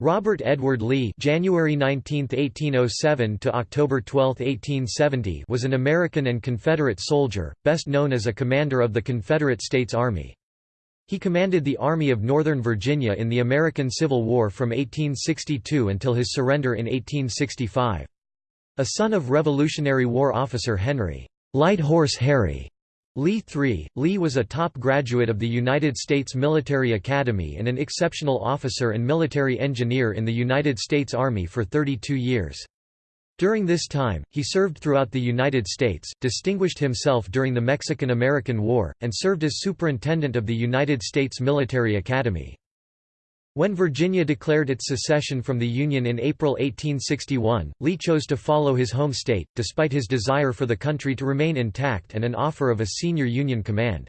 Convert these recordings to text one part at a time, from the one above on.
Robert Edward Lee January 19, 1807 to October 12, 1870 was an American and Confederate soldier, best known as a commander of the Confederate States Army. He commanded the Army of Northern Virginia in the American Civil War from 1862 until his surrender in 1865. A son of Revolutionary War officer Henry Light Horse Harry Lee III. Lee was a top graduate of the United States Military Academy and an exceptional officer and military engineer in the United States Army for 32 years. During this time, he served throughout the United States, distinguished himself during the Mexican–American War, and served as superintendent of the United States Military Academy. When Virginia declared its secession from the Union in April 1861, Lee chose to follow his home state, despite his desire for the country to remain intact and an offer of a senior Union command.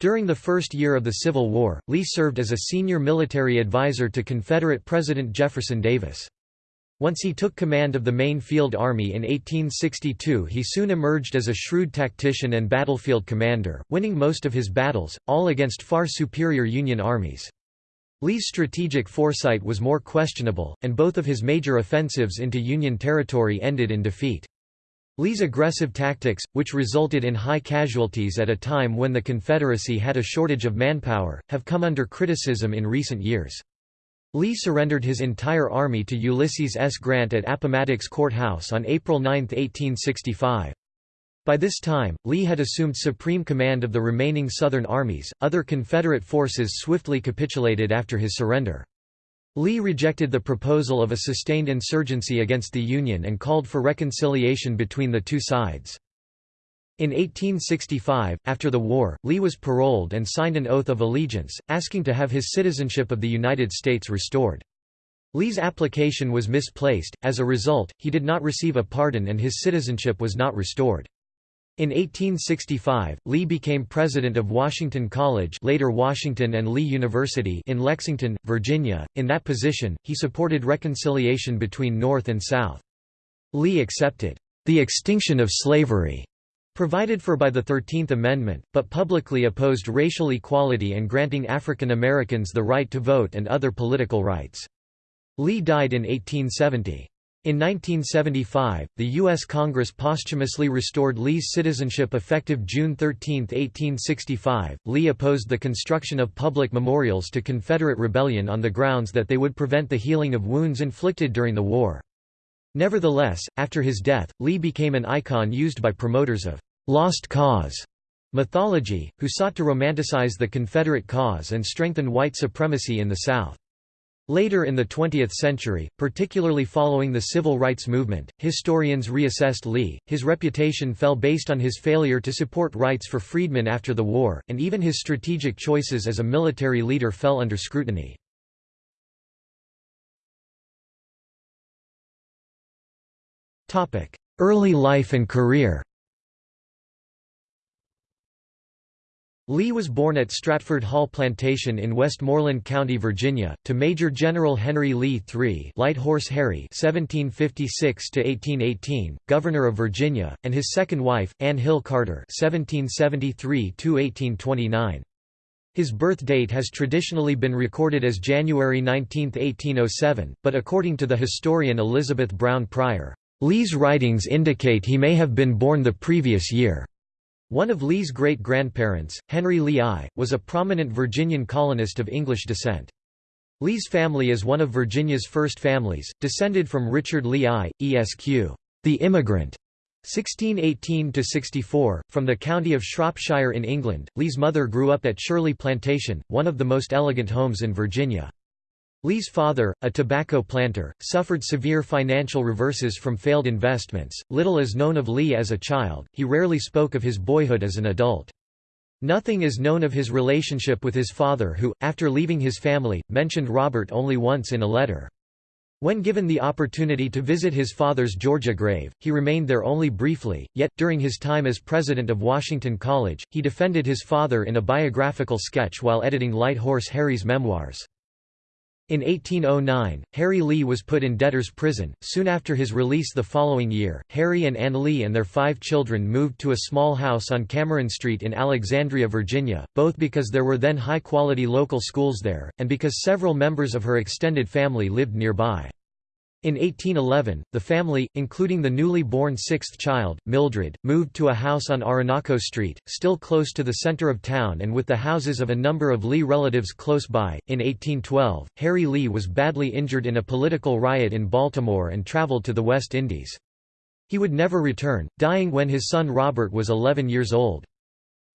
During the first year of the Civil War, Lee served as a senior military advisor to Confederate President Jefferson Davis. Once he took command of the main field army in 1862 he soon emerged as a shrewd tactician and battlefield commander, winning most of his battles, all against far superior Union armies. Lee's strategic foresight was more questionable, and both of his major offensives into Union territory ended in defeat. Lee's aggressive tactics, which resulted in high casualties at a time when the Confederacy had a shortage of manpower, have come under criticism in recent years. Lee surrendered his entire army to Ulysses S. Grant at Appomattox Court House on April 9, 1865. By this time, Lee had assumed supreme command of the remaining Southern armies. Other Confederate forces swiftly capitulated after his surrender. Lee rejected the proposal of a sustained insurgency against the Union and called for reconciliation between the two sides. In 1865, after the war, Lee was paroled and signed an oath of allegiance, asking to have his citizenship of the United States restored. Lee's application was misplaced, as a result, he did not receive a pardon and his citizenship was not restored. In 1865, Lee became president of Washington College later Washington and Lee University in Lexington, Virginia. In that position, he supported reconciliation between North and South. Lee accepted the extinction of slavery provided for by the Thirteenth Amendment, but publicly opposed racial equality and granting African Americans the right to vote and other political rights. Lee died in 1870. In 1975, the U.S. Congress posthumously restored Lee's citizenship effective June 13, 1865. Lee opposed the construction of public memorials to Confederate rebellion on the grounds that they would prevent the healing of wounds inflicted during the war. Nevertheless, after his death, Lee became an icon used by promoters of «lost cause» mythology, who sought to romanticize the Confederate cause and strengthen white supremacy in the South. Later in the 20th century, particularly following the civil rights movement, historians reassessed Lee. His reputation fell based on his failure to support rights for freedmen after the war, and even his strategic choices as a military leader fell under scrutiny. Early life and career Lee was born at Stratford Hall Plantation in Westmoreland County, Virginia, to Major General Henry Lee III Light Horse Harry (1756–1818), Governor of Virginia, and his second wife, Anne Hill Carter (1773–1829). His birth date has traditionally been recorded as January 19, 1807, but according to the historian Elizabeth Brown Pryor, Lee's writings indicate he may have been born the previous year. One of Lee's great-grandparents, Henry Lee I, was a prominent Virginian colonist of English descent. Lee's family is one of Virginia's first families, descended from Richard Lee I, Esq. The Immigrant, 1618–64, from the county of Shropshire in England. Lee's mother grew up at Shirley Plantation, one of the most elegant homes in Virginia. Lee's father, a tobacco planter, suffered severe financial reverses from failed investments. Little is known of Lee as a child, he rarely spoke of his boyhood as an adult. Nothing is known of his relationship with his father who, after leaving his family, mentioned Robert only once in a letter. When given the opportunity to visit his father's Georgia grave, he remained there only briefly, yet, during his time as president of Washington College, he defended his father in a biographical sketch while editing Light Horse Harry's memoirs. In 1809, Harry Lee was put in debtor's prison. Soon after his release the following year, Harry and Anne Lee and their five children moved to a small house on Cameron Street in Alexandria, Virginia, both because there were then high quality local schools there, and because several members of her extended family lived nearby. In 1811, the family, including the newly born sixth child, Mildred, moved to a house on Orinoco Street, still close to the center of town and with the houses of a number of Lee relatives close by. In 1812, Harry Lee was badly injured in a political riot in Baltimore and traveled to the West Indies. He would never return, dying when his son Robert was 11 years old.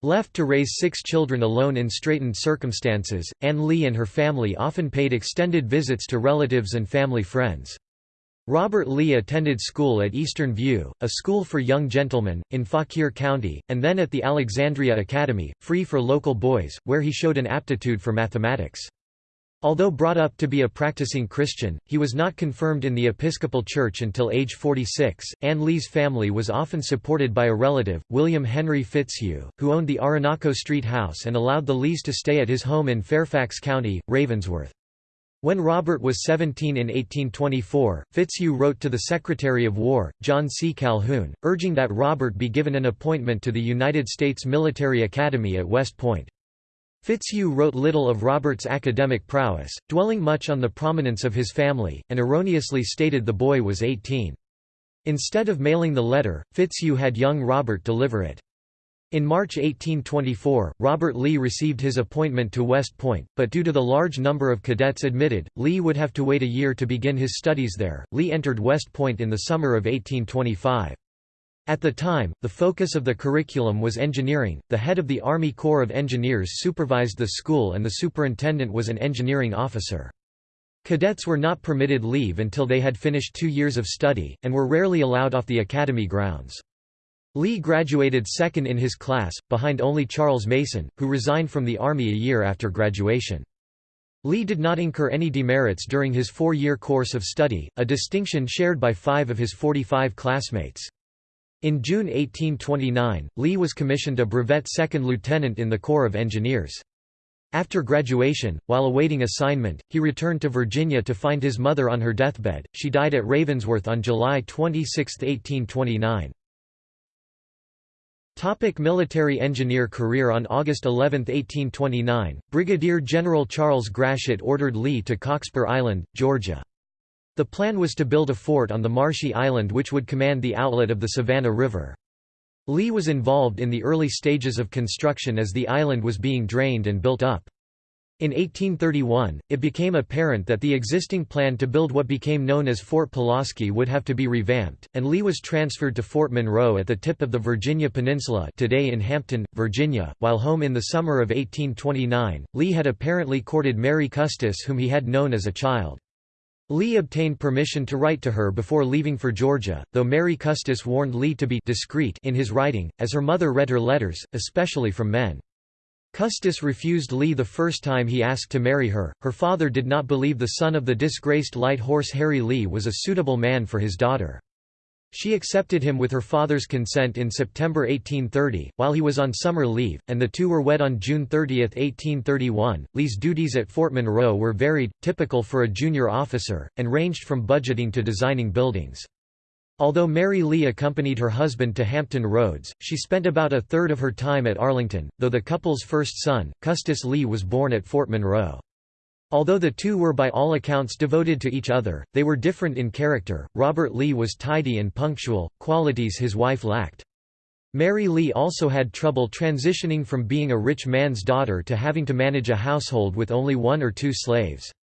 Left to raise six children alone in straitened circumstances, Anne Lee and her family often paid extended visits to relatives and family friends. Robert Lee attended school at Eastern View, a school for young gentlemen, in Fauquier County, and then at the Alexandria Academy, free for local boys, where he showed an aptitude for mathematics. Although brought up to be a practicing Christian, he was not confirmed in the Episcopal Church until age 46. Anne Lee's family was often supported by a relative, William Henry Fitzhugh, who owned the Orinoco Street house and allowed the Lees to stay at his home in Fairfax County, Ravensworth. When Robert was 17 in 1824, Fitzhugh wrote to the Secretary of War, John C. Calhoun, urging that Robert be given an appointment to the United States Military Academy at West Point. Fitzhugh wrote little of Robert's academic prowess, dwelling much on the prominence of his family, and erroneously stated the boy was 18. Instead of mailing the letter, Fitzhugh had young Robert deliver it. In March 1824, Robert Lee received his appointment to West Point, but due to the large number of cadets admitted, Lee would have to wait a year to begin his studies there. Lee entered West Point in the summer of 1825. At the time, the focus of the curriculum was engineering. The head of the Army Corps of Engineers supervised the school and the superintendent was an engineering officer. Cadets were not permitted leave until they had finished two years of study, and were rarely allowed off the academy grounds. Lee graduated second in his class, behind only Charles Mason, who resigned from the Army a year after graduation. Lee did not incur any demerits during his four-year course of study, a distinction shared by five of his 45 classmates. In June 1829, Lee was commissioned a brevet second lieutenant in the Corps of Engineers. After graduation, while awaiting assignment, he returned to Virginia to find his mother on her deathbed. She died at Ravensworth on July 26, 1829. Topic military engineer career On August 11, 1829, Brigadier General Charles Gratiot ordered Lee to Cockspur Island, Georgia. The plan was to build a fort on the marshy island which would command the outlet of the Savannah River. Lee was involved in the early stages of construction as the island was being drained and built up. In 1831, it became apparent that the existing plan to build what became known as Fort Pulaski would have to be revamped, and Lee was transferred to Fort Monroe at the tip of the Virginia Peninsula today in Hampton, Virginia. While home in the summer of 1829, Lee had apparently courted Mary Custis whom he had known as a child. Lee obtained permission to write to her before leaving for Georgia, though Mary Custis warned Lee to be discreet in his writing, as her mother read her letters, especially from men. Custis refused Lee the first time he asked to marry her. Her father did not believe the son of the disgraced light horse Harry Lee was a suitable man for his daughter. She accepted him with her father's consent in September 1830, while he was on summer leave, and the two were wed on June 30, 1831. Lee's duties at Fort Monroe were varied, typical for a junior officer, and ranged from budgeting to designing buildings. Although Mary Lee accompanied her husband to Hampton Roads, she spent about a third of her time at Arlington, though the couple's first son, Custis Lee was born at Fort Monroe. Although the two were by all accounts devoted to each other, they were different in character. Robert Lee was tidy and punctual, qualities his wife lacked. Mary Lee also had trouble transitioning from being a rich man's daughter to having to manage a household with only one or two slaves.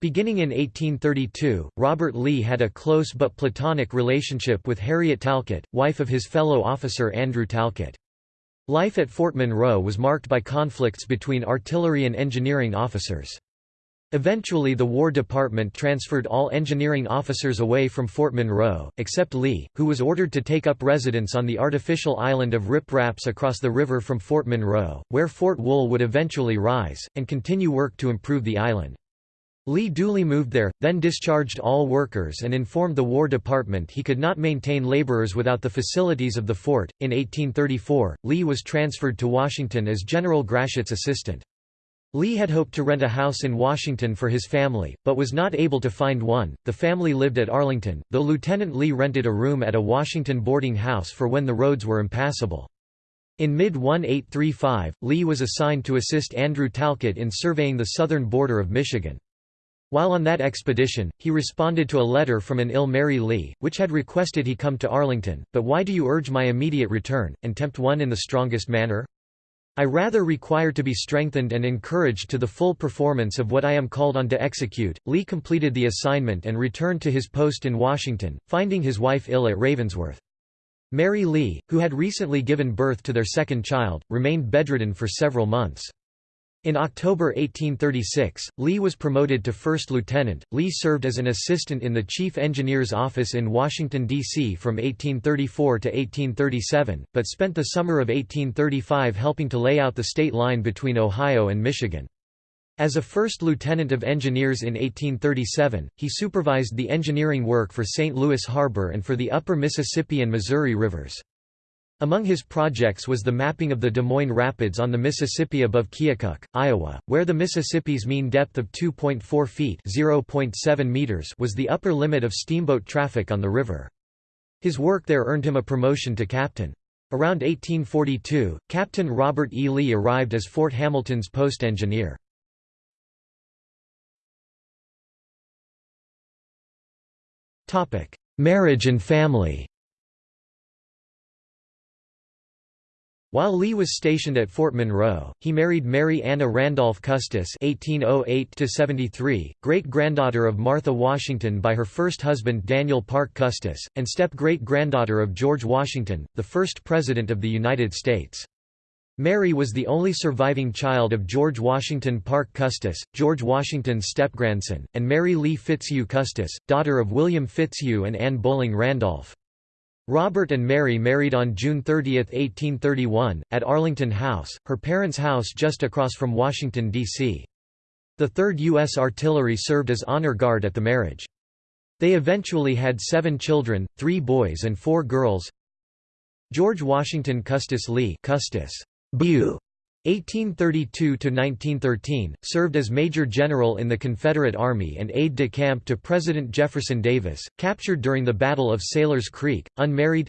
Beginning in 1832, Robert Lee had a close but platonic relationship with Harriet Talcott, wife of his fellow officer Andrew Talcott. Life at Fort Monroe was marked by conflicts between artillery and engineering officers. Eventually the War Department transferred all engineering officers away from Fort Monroe, except Lee, who was ordered to take up residence on the artificial island of Rip Raps across the river from Fort Monroe, where Fort Wool would eventually rise, and continue work to improve the island. Lee duly moved there, then discharged all workers and informed the War Department he could not maintain laborers without the facilities of the fort. In 1834, Lee was transferred to Washington as General Gratiot's assistant. Lee had hoped to rent a house in Washington for his family, but was not able to find one. The family lived at Arlington, though Lieutenant Lee rented a room at a Washington boarding house for when the roads were impassable. In mid-1835, Lee was assigned to assist Andrew Talcott in surveying the southern border of Michigan. While on that expedition, he responded to a letter from an ill Mary Lee, which had requested he come to Arlington, but why do you urge my immediate return, and tempt one in the strongest manner? I rather require to be strengthened and encouraged to the full performance of what I am called on to execute. Lee completed the assignment and returned to his post in Washington, finding his wife ill at Ravensworth. Mary Lee, who had recently given birth to their second child, remained bedridden for several months. In October 1836, Lee was promoted to first lieutenant. Lee served as an assistant in the chief engineer's office in Washington, D.C. from 1834 to 1837, but spent the summer of 1835 helping to lay out the state line between Ohio and Michigan. As a first lieutenant of engineers in 1837, he supervised the engineering work for St. Louis Harbor and for the upper Mississippi and Missouri rivers. Among his projects was the mapping of the Des Moines Rapids on the Mississippi above Keokuk, Iowa, where the Mississippi's mean depth of 2.4 feet (0.7 meters) was the upper limit of steamboat traffic on the river. His work there earned him a promotion to captain. Around 1842, Captain Robert E. Lee arrived as Fort Hamilton's post engineer. Marriage and family While Lee was stationed at Fort Monroe, he married Mary Anna Randolph Custis (1808–73), great-granddaughter of Martha Washington by her first husband Daniel Parke Custis, and step-great-granddaughter of George Washington, the first President of the United States. Mary was the only surviving child of George Washington Parke Custis, George Washington's step-grandson, and Mary Lee Fitzhugh Custis, daughter of William Fitzhugh and Anne Bowling Randolph. Robert and Mary married on June 30, 1831, at Arlington House, her parents' house just across from Washington, D.C. The 3rd U.S. Artillery served as honor guard at the marriage. They eventually had seven children, three boys and four girls. George Washington Custis Lee Custis, Boo, 1832–1913, served as Major General in the Confederate Army and aide-de-camp to President Jefferson Davis, captured during the Battle of Sailor's Creek, unmarried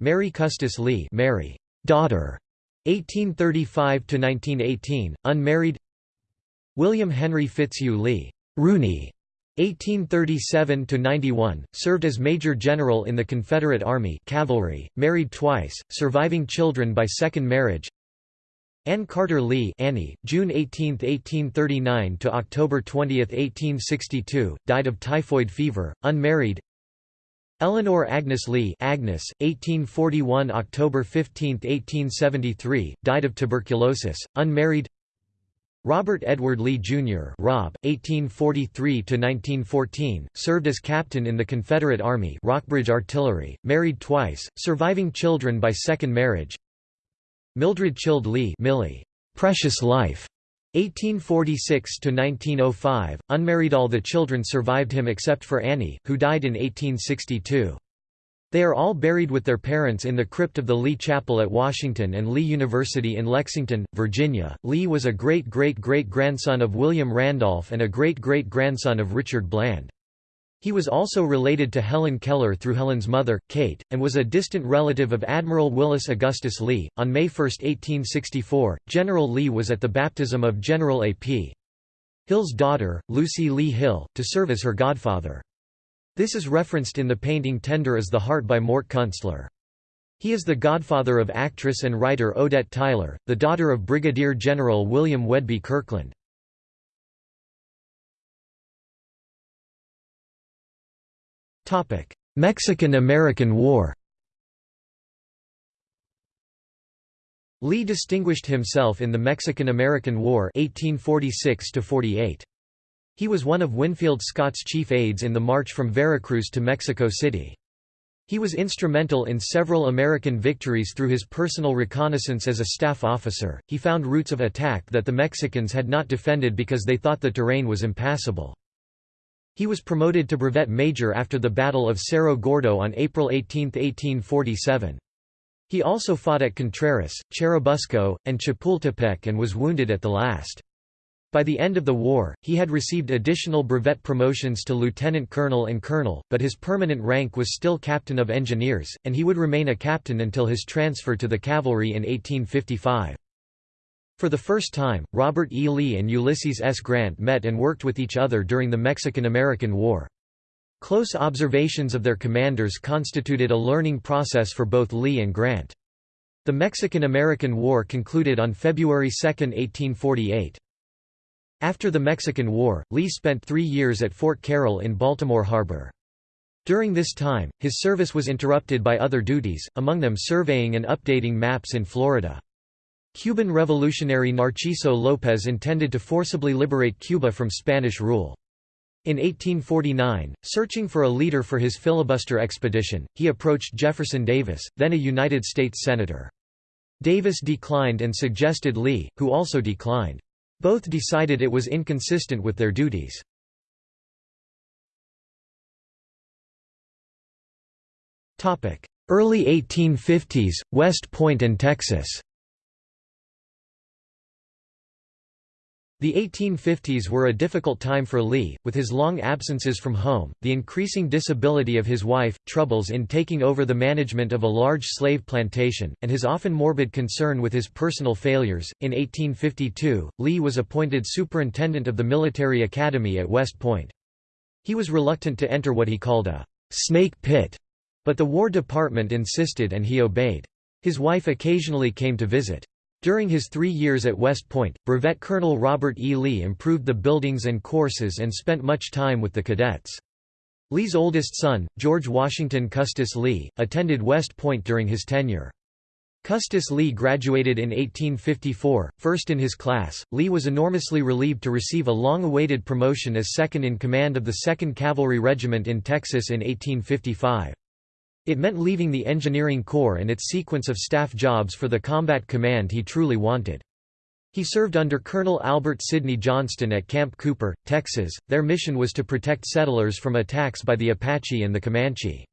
Mary Custis Lee Mary, daughter, 1835–1918, unmarried William Henry Fitzhugh Lee Rooney, 1837–91, served as Major General in the Confederate Army cavalry, married twice, surviving children by second marriage Anne Carter Lee Annie, June 18, 1839 to October 20, 1862, died of typhoid fever, unmarried. Eleanor Agnes Lee Agnes, 1841 October 15, 1873, died of tuberculosis, unmarried. Robert Edward Lee Jr. Rob, 1843–1914, served as captain in the Confederate Army Rockbridge Artillery, married twice, surviving children by second marriage. Mildred Childe Lee Millie, Precious Life, 1846–1905, unmarried all the children survived him except for Annie, who died in 1862. They are all buried with their parents in the crypt of the Lee Chapel at Washington and Lee University in Lexington, Virginia. Lee was a great-great-great-grandson of William Randolph and a great-great-grandson of Richard Bland. He was also related to Helen Keller through Helen's mother, Kate, and was a distant relative of Admiral Willis Augustus Lee. On May 1, 1864, General Lee was at the baptism of General A.P. Hill's daughter, Lucy Lee Hill, to serve as her godfather. This is referenced in the painting Tender as the Heart by Mort Kunstler. He is the godfather of actress and writer Odette Tyler, the daughter of Brigadier General William Whedbee Kirkland. Mexican–American War Lee distinguished himself in the Mexican–American War 1846 -48. He was one of Winfield Scott's chief aides in the march from Veracruz to Mexico City. He was instrumental in several American victories through his personal reconnaissance as a staff officer. He found routes of attack that the Mexicans had not defended because they thought the terrain was impassable. He was promoted to brevet major after the Battle of Cerro Gordo on April 18, 1847. He also fought at Contreras, Churubusco, and Chapultepec and was wounded at the last. By the end of the war, he had received additional brevet promotions to lieutenant colonel and colonel, but his permanent rank was still captain of engineers, and he would remain a captain until his transfer to the cavalry in 1855. For the first time, Robert E. Lee and Ulysses S. Grant met and worked with each other during the Mexican–American War. Close observations of their commanders constituted a learning process for both Lee and Grant. The Mexican–American War concluded on February 2, 1848. After the Mexican War, Lee spent three years at Fort Carroll in Baltimore Harbor. During this time, his service was interrupted by other duties, among them surveying and updating maps in Florida. Cuban revolutionary Narciso López intended to forcibly liberate Cuba from Spanish rule. In 1849, searching for a leader for his filibuster expedition, he approached Jefferson Davis, then a United States Senator. Davis declined and suggested Lee, who also declined. Both decided it was inconsistent with their duties. Early 1850s, West Point and Texas The 1850s were a difficult time for Lee, with his long absences from home, the increasing disability of his wife, troubles in taking over the management of a large slave plantation, and his often morbid concern with his personal failures. In 1852, Lee was appointed superintendent of the military academy at West Point. He was reluctant to enter what he called a snake pit, but the War Department insisted and he obeyed. His wife occasionally came to visit. During his three years at West Point, Brevet Colonel Robert E. Lee improved the buildings and courses and spent much time with the cadets. Lee's oldest son, George Washington Custis Lee, attended West Point during his tenure. Custis Lee graduated in 1854, first in his class. Lee was enormously relieved to receive a long awaited promotion as second in command of the 2nd Cavalry Regiment in Texas in 1855. It meant leaving the engineering corps and its sequence of staff jobs for the combat command he truly wanted. He served under Colonel Albert Sidney Johnston at Camp Cooper, Texas. Their mission was to protect settlers from attacks by the Apache and the Comanche.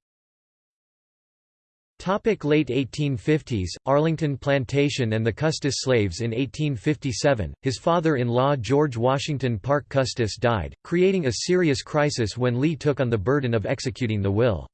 Topic late 1850s, Arlington Plantation and the Custis slaves In 1857, his father-in-law George Washington Parke Custis died, creating a serious crisis when Lee took on the burden of executing the will.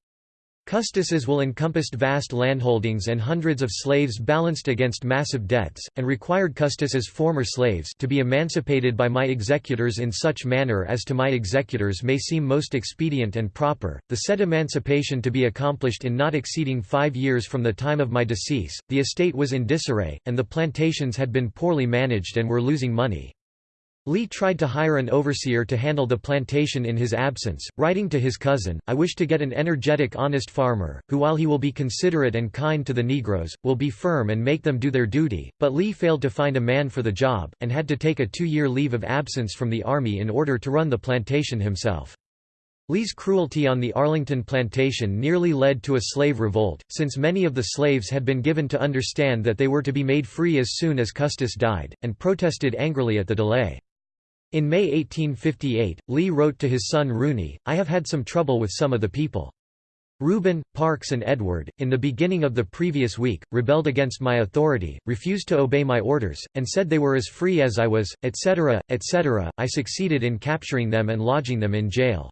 Custis's will encompassed vast landholdings and hundreds of slaves balanced against massive debts, and required Custis's former slaves to be emancipated by my executors in such manner as to my executors may seem most expedient and proper, the said emancipation to be accomplished in not exceeding five years from the time of my decease. The estate was in disarray, and the plantations had been poorly managed and were losing money. Lee tried to hire an overseer to handle the plantation in his absence, writing to his cousin, I wish to get an energetic honest farmer, who while he will be considerate and kind to the Negroes, will be firm and make them do their duty, but Lee failed to find a man for the job, and had to take a two-year leave of absence from the Army in order to run the plantation himself. Lee's cruelty on the Arlington plantation nearly led to a slave revolt, since many of the slaves had been given to understand that they were to be made free as soon as Custis died, and protested angrily at the delay. In May 1858, Lee wrote to his son Rooney, I have had some trouble with some of the people. Reuben, Parks and Edward, in the beginning of the previous week, rebelled against my authority, refused to obey my orders, and said they were as free as I was, etc., etc. I succeeded in capturing them and lodging them in jail.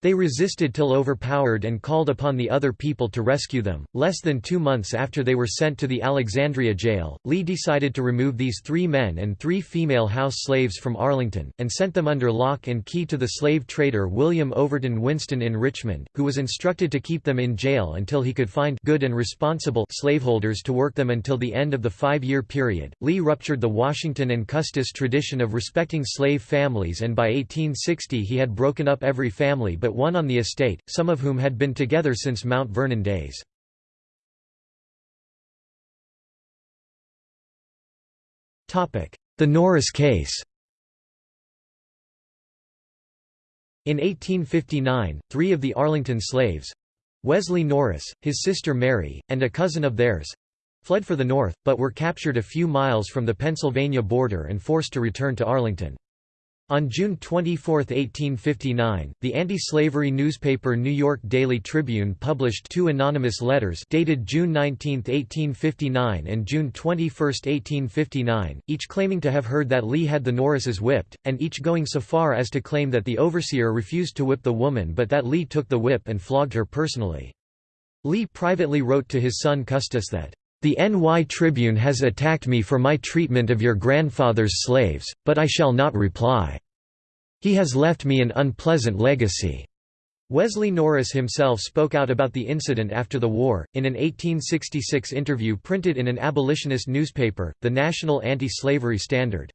They resisted till overpowered and called upon the other people to rescue them. Less than two months after they were sent to the Alexandria jail, Lee decided to remove these three men and three female house slaves from Arlington, and sent them under lock and key to the slave trader William Overton Winston in Richmond, who was instructed to keep them in jail until he could find good and responsible slaveholders to work them until the end of the five-year period. Lee ruptured the Washington and Custis tradition of respecting slave families and by 1860 he had broken up every family but one on the estate, some of whom had been together since Mount Vernon days. The Norris case In 1859, three of the Arlington slaves—Wesley Norris, his sister Mary, and a cousin of theirs—fled for the North, but were captured a few miles from the Pennsylvania border and forced to return to Arlington. On June 24, 1859, the anti-slavery newspaper New York Daily Tribune published two anonymous letters dated June 19, 1859 and June 21, 1859, each claiming to have heard that Lee had the Norrises whipped, and each going so far as to claim that the overseer refused to whip the woman but that Lee took the whip and flogged her personally. Lee privately wrote to his son Custis that, the NY Tribune has attacked me for my treatment of your grandfather's slaves, but I shall not reply. He has left me an unpleasant legacy." Wesley Norris himself spoke out about the incident after the war, in an 1866 interview printed in an abolitionist newspaper, the National Anti-Slavery Standard.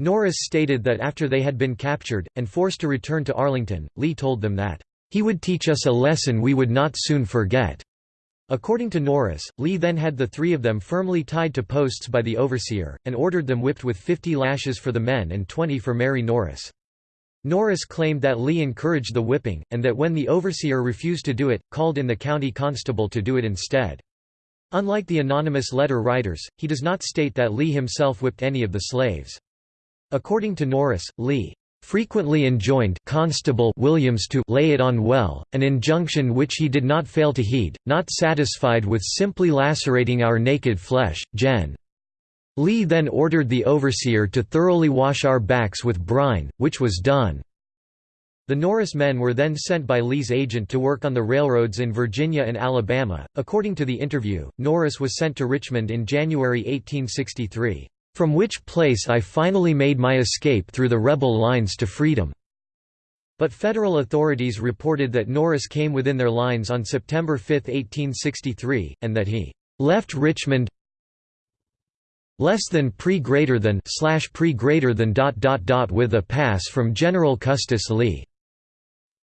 Norris stated that after they had been captured, and forced to return to Arlington, Lee told them that, "...he would teach us a lesson we would not soon forget." According to Norris, Lee then had the three of them firmly tied to posts by the overseer, and ordered them whipped with 50 lashes for the men and 20 for Mary Norris. Norris claimed that Lee encouraged the whipping, and that when the overseer refused to do it, called in the county constable to do it instead. Unlike the anonymous letter writers, he does not state that Lee himself whipped any of the slaves. According to Norris, Lee frequently enjoined Constable Williams to lay it on well, an injunction which he did not fail to heed, not satisfied with simply lacerating our naked flesh, Gen. Lee then ordered the overseer to thoroughly wash our backs with brine, which was done. The Norris men were then sent by Lee's agent to work on the railroads in Virginia and Alabama. According to the interview, Norris was sent to Richmond in January 1863 from which place I finally made my escape through the rebel lines to freedom." But federal authorities reported that Norris came within their lines on September 5, 1863, and that he left Richmond less than pre greater than slash pre greater than dot dot dot with a pass from General Custis Lee.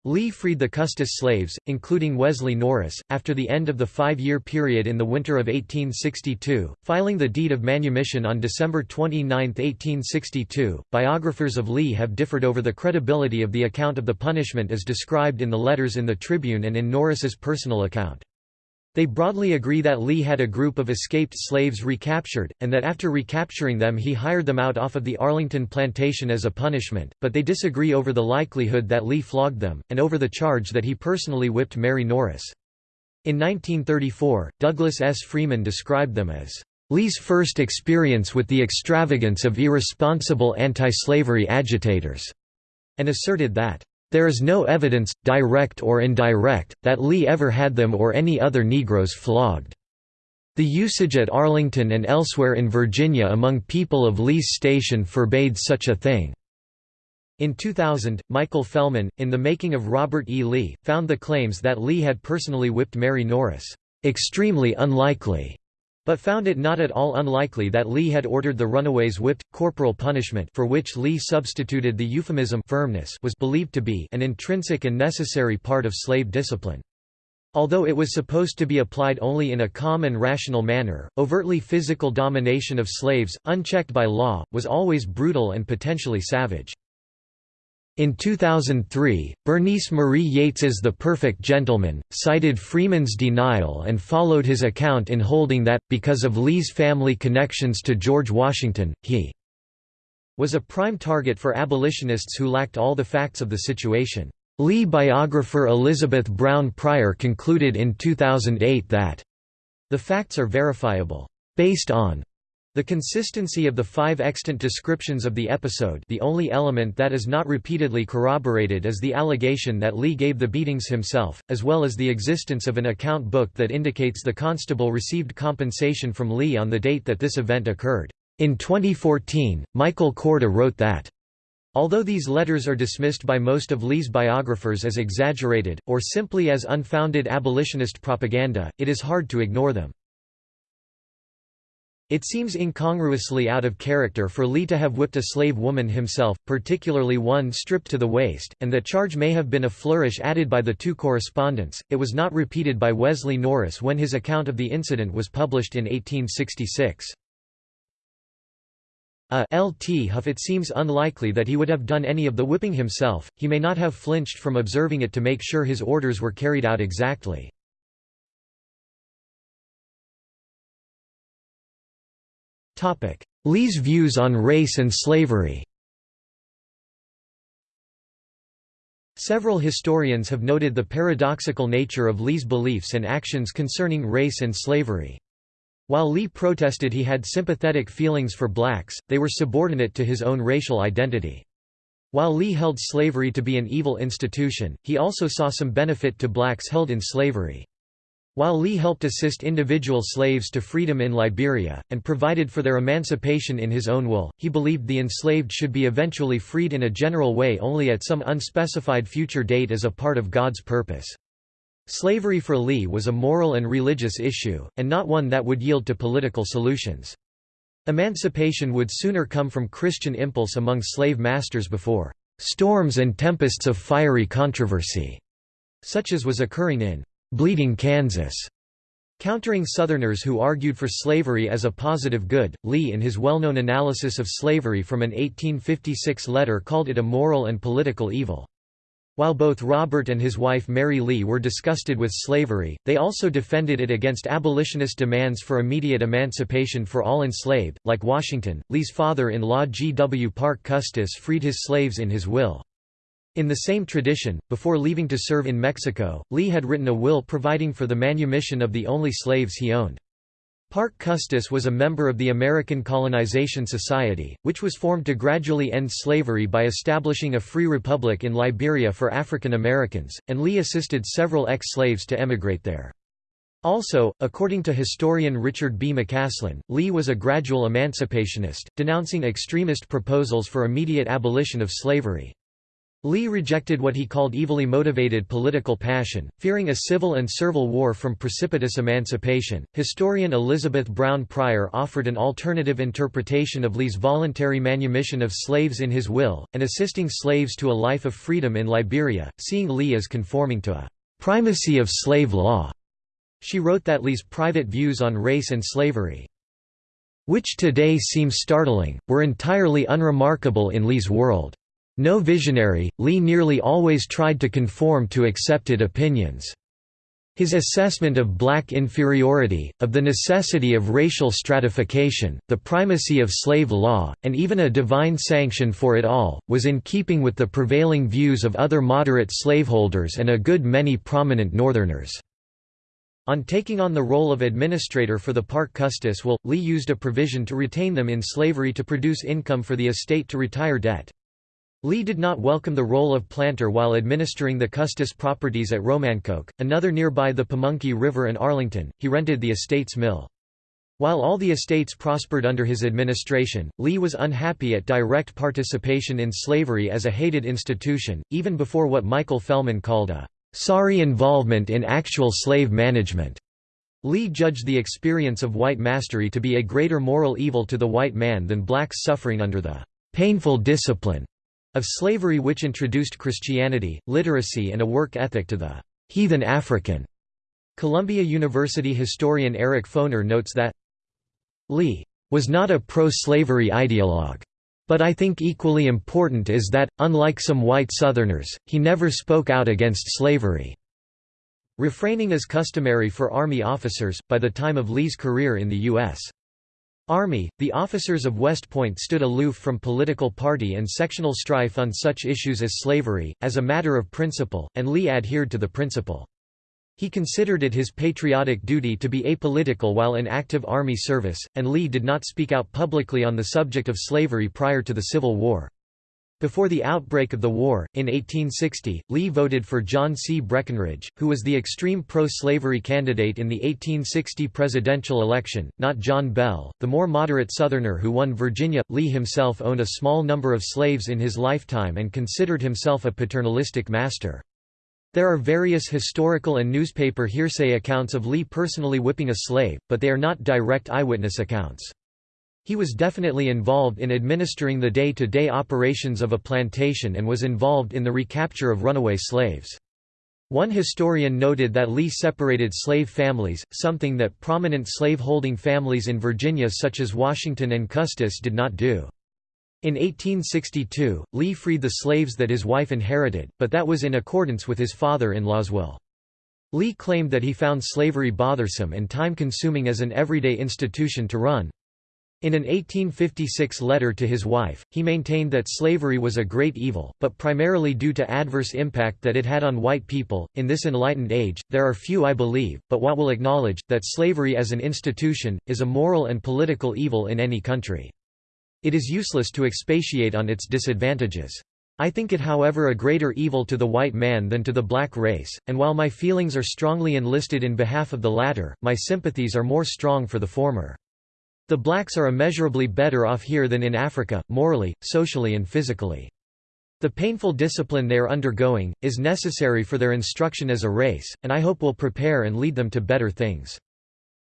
Lee freed the Custis slaves, including Wesley Norris, after the end of the five-year period in the winter of 1862, filing the deed of manumission on December 29, 1862. Biographers of Lee have differed over the credibility of the account of the punishment as described in the letters in the Tribune and in Norris's personal account. They broadly agree that Lee had a group of escaped slaves recaptured, and that after recapturing them he hired them out off of the Arlington plantation as a punishment, but they disagree over the likelihood that Lee flogged them, and over the charge that he personally whipped Mary Norris. In 1934, Douglas S. Freeman described them as Lee's first experience with the extravagance of irresponsible anti-slavery agitators, and asserted that there is no evidence, direct or indirect, that Lee ever had them or any other Negroes flogged. The usage at Arlington and elsewhere in Virginia among people of Lee's station forbade such a thing. In 2000, Michael Fellman, in The Making of Robert E. Lee, found the claims that Lee had personally whipped Mary Norris, "...extremely unlikely." But found it not at all unlikely that Lee had ordered the runaways whipped. Corporal punishment for which Lee substituted the euphemism firmness was believed to be an intrinsic and necessary part of slave discipline. Although it was supposed to be applied only in a calm and rational manner, overtly physical domination of slaves, unchecked by law, was always brutal and potentially savage. In 2003, Bernice Marie Yates's The Perfect Gentleman, cited Freeman's denial and followed his account in holding that, because of Lee's family connections to George Washington, he was a prime target for abolitionists who lacked all the facts of the situation. Lee biographer Elizabeth Brown Pryor concluded in 2008 that the facts are verifiable, based on the consistency of the five extant descriptions of the episode the only element that is not repeatedly corroborated is the allegation that Lee gave the beatings himself, as well as the existence of an account book that indicates the constable received compensation from Lee on the date that this event occurred. In 2014, Michael Korda wrote that Although these letters are dismissed by most of Lee's biographers as exaggerated, or simply as unfounded abolitionist propaganda, it is hard to ignore them. It seems incongruously out of character for Lee to have whipped a slave woman himself, particularly one stripped to the waist, and the charge may have been a flourish added by the two correspondents. It was not repeated by Wesley Norris when his account of the incident was published in 1866. A L.T. Huff It seems unlikely that he would have done any of the whipping himself, he may not have flinched from observing it to make sure his orders were carried out exactly. Lee's views on race and slavery Several historians have noted the paradoxical nature of Lee's beliefs and actions concerning race and slavery. While Lee protested he had sympathetic feelings for blacks, they were subordinate to his own racial identity. While Lee held slavery to be an evil institution, he also saw some benefit to blacks held in slavery. While Lee helped assist individual slaves to freedom in Liberia, and provided for their emancipation in his own will, he believed the enslaved should be eventually freed in a general way only at some unspecified future date as a part of God's purpose. Slavery for Lee was a moral and religious issue, and not one that would yield to political solutions. Emancipation would sooner come from Christian impulse among slave masters before storms and tempests of fiery controversy, such as was occurring in Bleeding Kansas. Countering Southerners who argued for slavery as a positive good, Lee in his well-known analysis of slavery from an 1856 letter called it a moral and political evil. While both Robert and his wife Mary Lee were disgusted with slavery, they also defended it against abolitionist demands for immediate emancipation for all enslaved. Like Washington, Lee's father-in-law G. W. Parke Custis freed his slaves in his will. In the same tradition, before leaving to serve in Mexico, Lee had written a will providing for the manumission of the only slaves he owned. Parke Custis was a member of the American Colonization Society, which was formed to gradually end slavery by establishing a free republic in Liberia for African Americans, and Lee assisted several ex-slaves to emigrate there. Also, according to historian Richard B. McCaslin, Lee was a gradual emancipationist, denouncing extremist proposals for immediate abolition of slavery. Lee rejected what he called evilly motivated political passion, fearing a civil and servile war from precipitous emancipation. Historian Elizabeth Brown Pryor offered an alternative interpretation of Lee's voluntary manumission of slaves in his will, and assisting slaves to a life of freedom in Liberia, seeing Lee as conforming to a primacy of slave law. She wrote that Lee's private views on race and slavery, which today seem startling, were entirely unremarkable in Lee's world. No visionary, Lee nearly always tried to conform to accepted opinions. His assessment of black inferiority, of the necessity of racial stratification, the primacy of slave law, and even a divine sanction for it all, was in keeping with the prevailing views of other moderate slaveholders and a good many prominent Northerners. On taking on the role of administrator for the Parke Custis will, Lee used a provision to retain them in slavery to produce income for the estate to retire debt. Lee did not welcome the role of planter while administering the Custis properties at Romancoke, another nearby the Pamunkey River and Arlington, he rented the estate's mill. While all the estates prospered under his administration, Lee was unhappy at direct participation in slavery as a hated institution, even before what Michael Fellman called a sorry involvement in actual slave management. Lee judged the experience of white mastery to be a greater moral evil to the white man than blacks suffering under the painful discipline of slavery which introduced Christianity, literacy and a work ethic to the heathen African. Columbia University historian Eric Foner notes that Lee was not a pro-slavery ideologue. But I think equally important is that, unlike some white Southerners, he never spoke out against slavery. Refraining is customary for Army officers, by the time of Lee's career in the U.S. Army, the officers of West Point stood aloof from political party and sectional strife on such issues as slavery, as a matter of principle, and Lee adhered to the principle. He considered it his patriotic duty to be apolitical while in active Army service, and Lee did not speak out publicly on the subject of slavery prior to the Civil War. Before the outbreak of the war, in 1860, Lee voted for John C. Breckinridge, who was the extreme pro-slavery candidate in the 1860 presidential election, not John Bell, the more moderate Southerner who won Virginia. Lee himself owned a small number of slaves in his lifetime and considered himself a paternalistic master. There are various historical and newspaper hearsay accounts of Lee personally whipping a slave, but they are not direct eyewitness accounts. He was definitely involved in administering the day-to-day -day operations of a plantation and was involved in the recapture of runaway slaves. One historian noted that Lee separated slave families, something that prominent slave-holding families in Virginia such as Washington and Custis did not do. In 1862, Lee freed the slaves that his wife inherited, but that was in accordance with his father-in-law's will. Lee claimed that he found slavery bothersome and time-consuming as an everyday institution to run. In an 1856 letter to his wife, he maintained that slavery was a great evil, but primarily due to adverse impact that it had on white people. In this enlightened age, there are few I believe, but what will acknowledge, that slavery as an institution, is a moral and political evil in any country. It is useless to expatiate on its disadvantages. I think it however a greater evil to the white man than to the black race, and while my feelings are strongly enlisted in behalf of the latter, my sympathies are more strong for the former. The blacks are immeasurably better off here than in Africa, morally, socially and physically. The painful discipline they are undergoing, is necessary for their instruction as a race, and I hope will prepare and lead them to better things.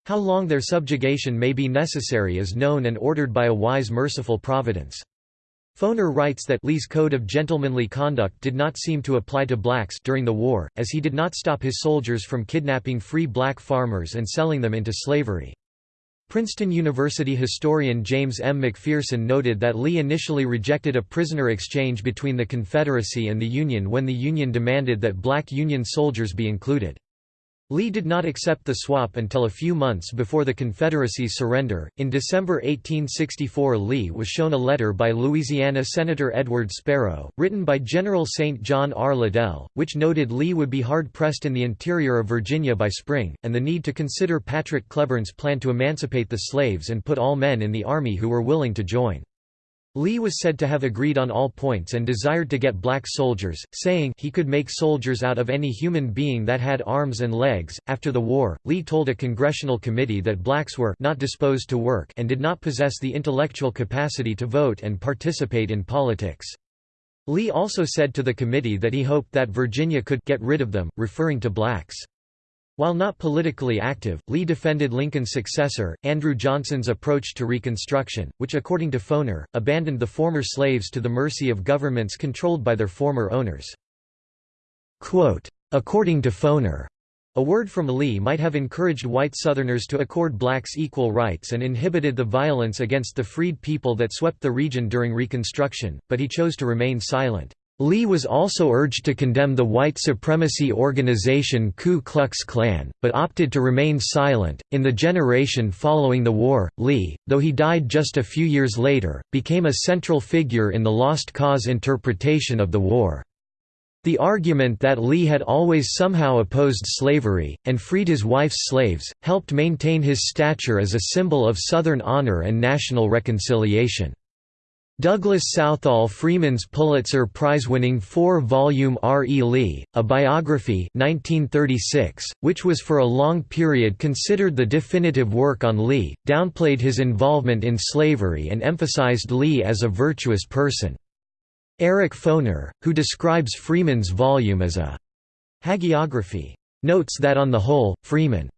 How long their subjugation may be necessary is known and ordered by a wise merciful providence. Foner writes that Lee's code of gentlemanly conduct did not seem to apply to blacks during the war, as he did not stop his soldiers from kidnapping free black farmers and selling them into slavery. Princeton University historian James M. McPherson noted that Lee initially rejected a prisoner exchange between the Confederacy and the Union when the Union demanded that black Union soldiers be included. Lee did not accept the swap until a few months before the Confederacy's surrender. In December 1864, Lee was shown a letter by Louisiana Senator Edward Sparrow, written by General St. John R. Liddell, which noted Lee would be hard pressed in the interior of Virginia by spring, and the need to consider Patrick Cleburne's plan to emancipate the slaves and put all men in the Army who were willing to join. Lee was said to have agreed on all points and desired to get black soldiers, saying he could make soldiers out of any human being that had arms and legs. After the war, Lee told a congressional committee that blacks were not disposed to work and did not possess the intellectual capacity to vote and participate in politics. Lee also said to the committee that he hoped that Virginia could get rid of them, referring to blacks. While not politically active, Lee defended Lincoln's successor, Andrew Johnson's approach to Reconstruction, which according to Foner, abandoned the former slaves to the mercy of governments controlled by their former owners. Quote, according to Foner, a word from Lee might have encouraged white Southerners to accord blacks equal rights and inhibited the violence against the freed people that swept the region during Reconstruction, but he chose to remain silent. Lee was also urged to condemn the white supremacy organization Ku Klux Klan, but opted to remain silent. In the generation following the war, Lee, though he died just a few years later, became a central figure in the Lost Cause interpretation of the war. The argument that Lee had always somehow opposed slavery, and freed his wife's slaves, helped maintain his stature as a symbol of Southern honor and national reconciliation. Douglas Southall Freeman's Pulitzer Prize-winning four-volume R. E. Lee, A Biography 1936, which was for a long period considered the definitive work on Lee, downplayed his involvement in slavery and emphasized Lee as a virtuous person. Eric Foner, who describes Freeman's volume as a hagiography, notes that on the whole, Freeman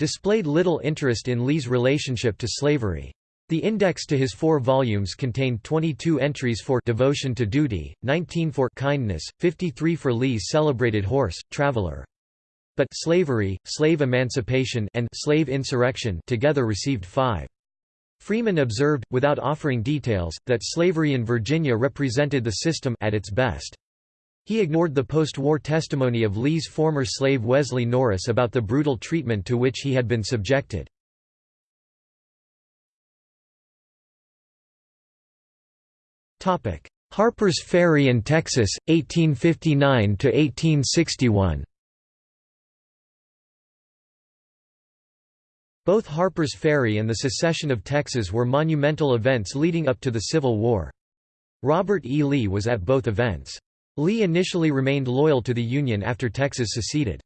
displayed little interest in Lee's relationship to slavery. The index to his four volumes contained 22 entries for devotion to duty, 19 for kindness, 53 for Lee's celebrated horse, Traveler. But slavery, slave emancipation and slave insurrection together received five. Freeman observed, without offering details, that slavery in Virginia represented the system at its best. He ignored the post-war testimony of Lee's former slave Wesley Norris about the brutal treatment to which he had been subjected. Harper's Ferry and Texas, 1859–1861 Both Harper's Ferry and the secession of Texas were monumental events leading up to the Civil War. Robert E. Lee was at both events. Lee initially remained loyal to the Union after Texas seceded.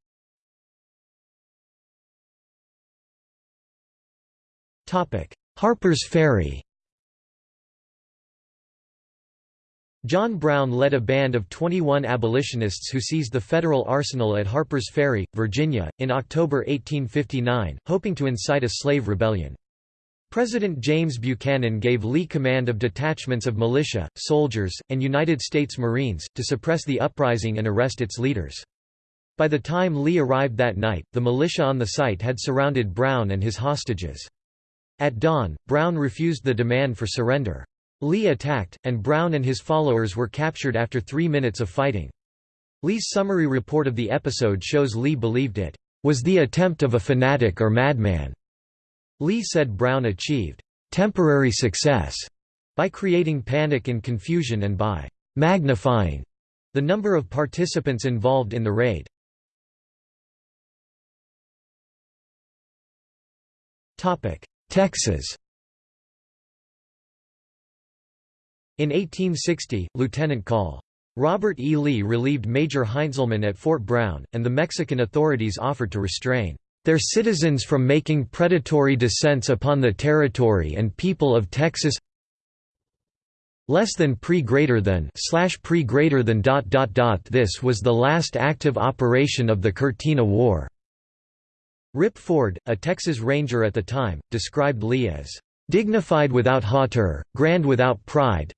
Harper's Ferry John Brown led a band of 21 abolitionists who seized the federal arsenal at Harper's Ferry, Virginia, in October 1859, hoping to incite a slave rebellion. President James Buchanan gave Lee command of detachments of militia, soldiers, and United States Marines, to suppress the uprising and arrest its leaders. By the time Lee arrived that night, the militia on the site had surrounded Brown and his hostages. At dawn, Brown refused the demand for surrender. Lee attacked, and Brown and his followers were captured after three minutes of fighting. Lee's summary report of the episode shows Lee believed it was the attempt of a fanatic or madman. Lee said Brown achieved temporary success by creating panic and confusion and by magnifying the number of participants involved in the raid. Texas In 1860, Lieutenant Col. Robert E. Lee relieved Major Heintzelman at Fort Brown, and the Mexican authorities offered to restrain their citizens from making predatory descents upon the territory and people of Texas less than pre greater than slash pre greater than dot dot dot this was the last active operation of the Cortina War Rip Ford, a Texas Ranger at the time, described Lee as dignified without hauteur, grand without pride,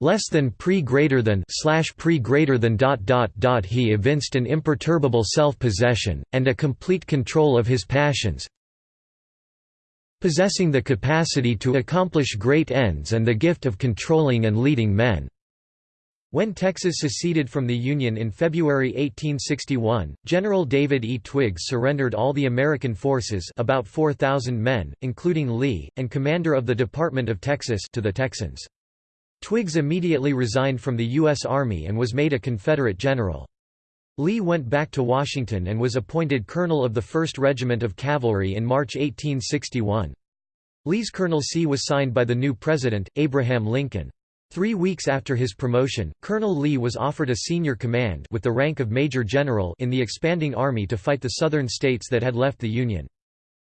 less than pre greater than slash pre greater than dot dot dot he evinced an imperturbable self-possession, and a complete control of his passions possessing the capacity to accomplish great ends and the gift of controlling and leading men. When Texas seceded from the Union in February 1861, General David E. Twiggs surrendered all the American forces about 4,000 men, including Lee, and commander of the Department of Texas to the Texans. Twiggs immediately resigned from the U.S. Army and was made a Confederate general. Lee went back to Washington and was appointed colonel of the 1st Regiment of Cavalry in March 1861. Lee's colonelcy was signed by the new president, Abraham Lincoln. Three weeks after his promotion, Colonel Lee was offered a senior command with the rank of Major General in the expanding army to fight the southern states that had left the Union.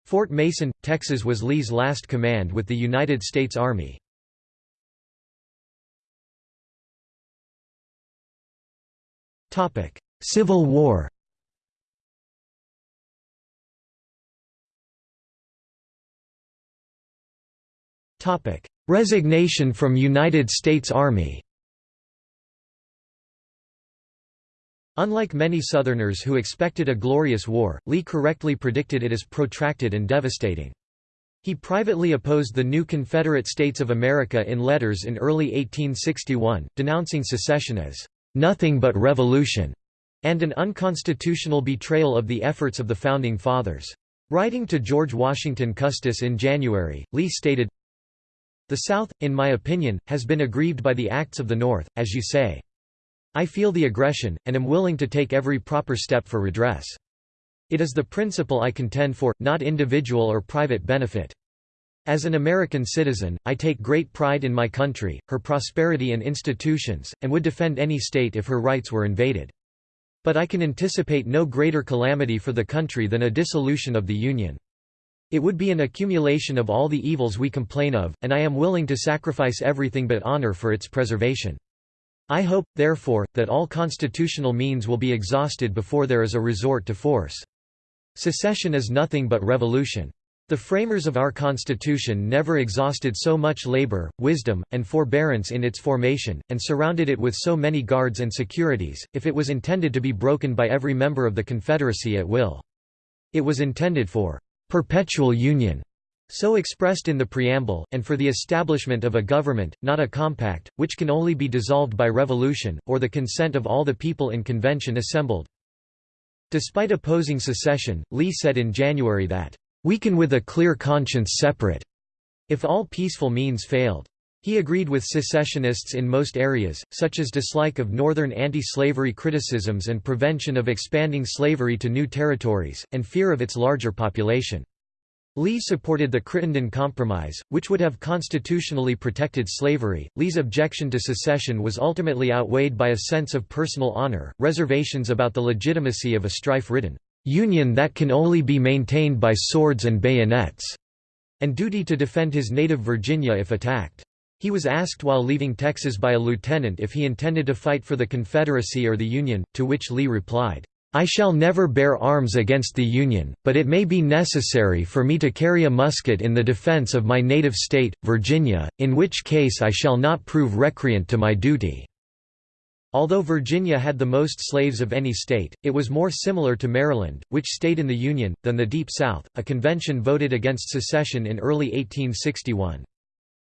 Fort Mason, Texas was Lee's last command with the United States Army. Civil War Topic: Resignation from United States Army Unlike many Southerners who expected a glorious war, Lee correctly predicted it as protracted and devastating. He privately opposed the new Confederate States of America in letters in early 1861, denouncing secession as "...nothing but revolution", and an unconstitutional betrayal of the efforts of the Founding Fathers. Writing to George Washington Custis in January, Lee stated, the South, in my opinion, has been aggrieved by the acts of the North, as you say. I feel the aggression, and am willing to take every proper step for redress. It is the principle I contend for, not individual or private benefit. As an American citizen, I take great pride in my country, her prosperity and institutions, and would defend any state if her rights were invaded. But I can anticipate no greater calamity for the country than a dissolution of the Union. It would be an accumulation of all the evils we complain of, and I am willing to sacrifice everything but honor for its preservation. I hope, therefore, that all constitutional means will be exhausted before there is a resort to force. Secession is nothing but revolution. The framers of our Constitution never exhausted so much labor, wisdom, and forbearance in its formation, and surrounded it with so many guards and securities, if it was intended to be broken by every member of the Confederacy at will. It was intended for perpetual union, so expressed in the preamble, and for the establishment of a government, not a compact, which can only be dissolved by revolution, or the consent of all the people in convention assembled. Despite opposing secession, Lee said in January that, "...we can with a clear conscience separate," if all peaceful means failed. He agreed with secessionists in most areas, such as dislike of Northern anti-slavery criticisms and prevention of expanding slavery to new territories, and fear of its larger population. Lee supported the Crittenden Compromise, which would have constitutionally protected slavery. Lee's objection to secession was ultimately outweighed by a sense of personal honor, reservations about the legitimacy of a strife-ridden union that can only be maintained by swords and bayonets, and duty to defend his native Virginia if attacked. He was asked while leaving Texas by a lieutenant if he intended to fight for the Confederacy or the Union, to which Lee replied, "'I shall never bear arms against the Union, but it may be necessary for me to carry a musket in the defense of my native state, Virginia, in which case I shall not prove recreant to my duty.' Although Virginia had the most slaves of any state, it was more similar to Maryland, which stayed in the Union, than the Deep South. A convention voted against secession in early 1861.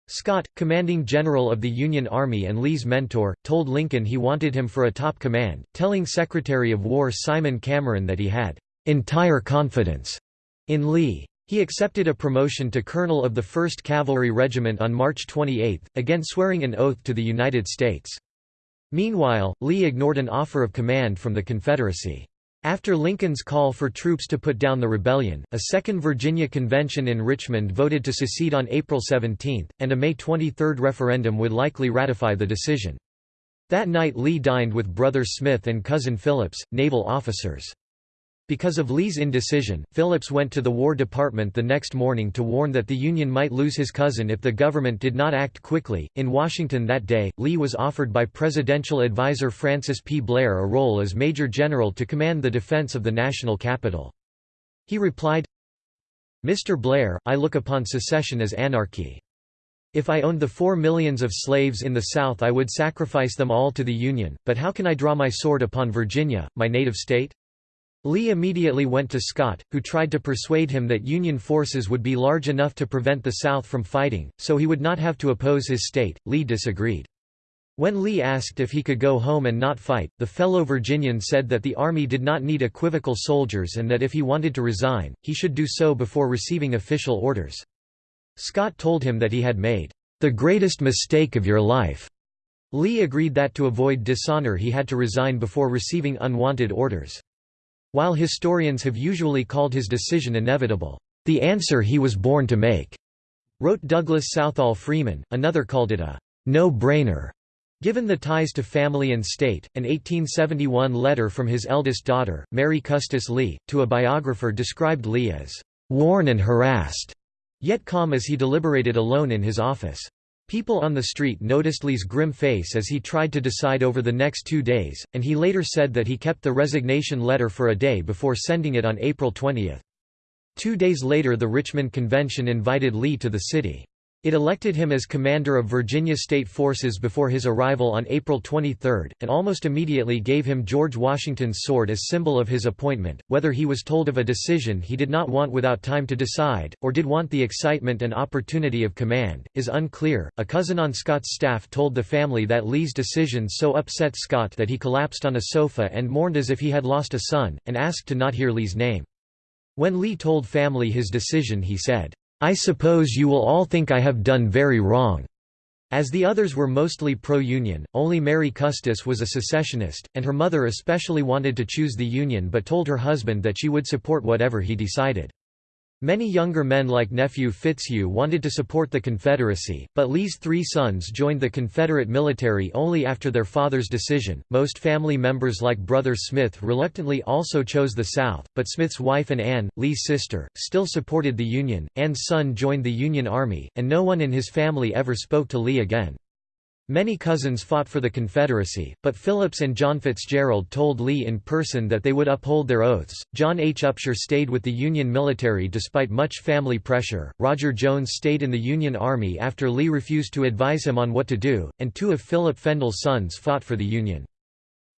Scott, commanding general of the Union Army and Lee's mentor, told Lincoln he wanted him for a top command, telling Secretary of War Simon Cameron that he had "...entire confidence." in Lee. He accepted a promotion to colonel of the 1st Cavalry Regiment on March 28, again swearing an oath to the United States. Meanwhile, Lee ignored an offer of command from the Confederacy. After Lincoln's call for troops to put down the rebellion, a Second Virginia Convention in Richmond voted to secede on April 17, and a May 23 referendum would likely ratify the decision. That night Lee dined with brother Smith and cousin Phillips, naval officers. Because of Lee's indecision, Phillips went to the War Department the next morning to warn that the Union might lose his cousin if the government did not act quickly. In Washington that day, Lee was offered by presidential adviser Francis P. Blair a role as Major General to command the defense of the national capital. He replied, Mr. Blair, I look upon secession as anarchy. If I owned the four millions of slaves in the South I would sacrifice them all to the Union, but how can I draw my sword upon Virginia, my native state? Lee immediately went to Scott, who tried to persuade him that Union forces would be large enough to prevent the South from fighting, so he would not have to oppose his state. Lee disagreed. When Lee asked if he could go home and not fight, the fellow Virginian said that the Army did not need equivocal soldiers and that if he wanted to resign, he should do so before receiving official orders. Scott told him that he had made the greatest mistake of your life. Lee agreed that to avoid dishonor he had to resign before receiving unwanted orders. While historians have usually called his decision inevitable, the answer he was born to make, wrote Douglas Southall Freeman, another called it a no-brainer. Given the ties to family and state, an 1871 letter from his eldest daughter, Mary Custis Lee, to a biographer described Lee as worn and harassed, yet calm as he deliberated alone in his office. People on the street noticed Lee's grim face as he tried to decide over the next two days, and he later said that he kept the resignation letter for a day before sending it on April 20. Two days later the Richmond Convention invited Lee to the city. It elected him as commander of Virginia State Forces before his arrival on April 23, and almost immediately gave him George Washington's sword as symbol of his appointment. Whether he was told of a decision he did not want without time to decide, or did want the excitement and opportunity of command, is unclear. A cousin on Scott's staff told the family that Lee's decision so upset Scott that he collapsed on a sofa and mourned as if he had lost a son, and asked to not hear Lee's name. When Lee told family his decision he said, I suppose you will all think I have done very wrong. As the others were mostly pro-Union, only Mary Custis was a secessionist, and her mother especially wanted to choose the Union but told her husband that she would support whatever he decided. Many younger men like nephew Fitzhugh wanted to support the Confederacy, but Lee's three sons joined the Confederate military only after their father's decision. Most family members like brother Smith reluctantly also chose the South, but Smith's wife and Anne, Lee's sister, still supported the Union. Anne's son joined the Union Army, and no one in his family ever spoke to Lee again. Many cousins fought for the Confederacy, but Phillips and John Fitzgerald told Lee in person that they would uphold their oaths. John H. Upshur stayed with the Union military despite much family pressure. Roger Jones stayed in the Union Army after Lee refused to advise him on what to do, and two of Philip Fendall's sons fought for the Union.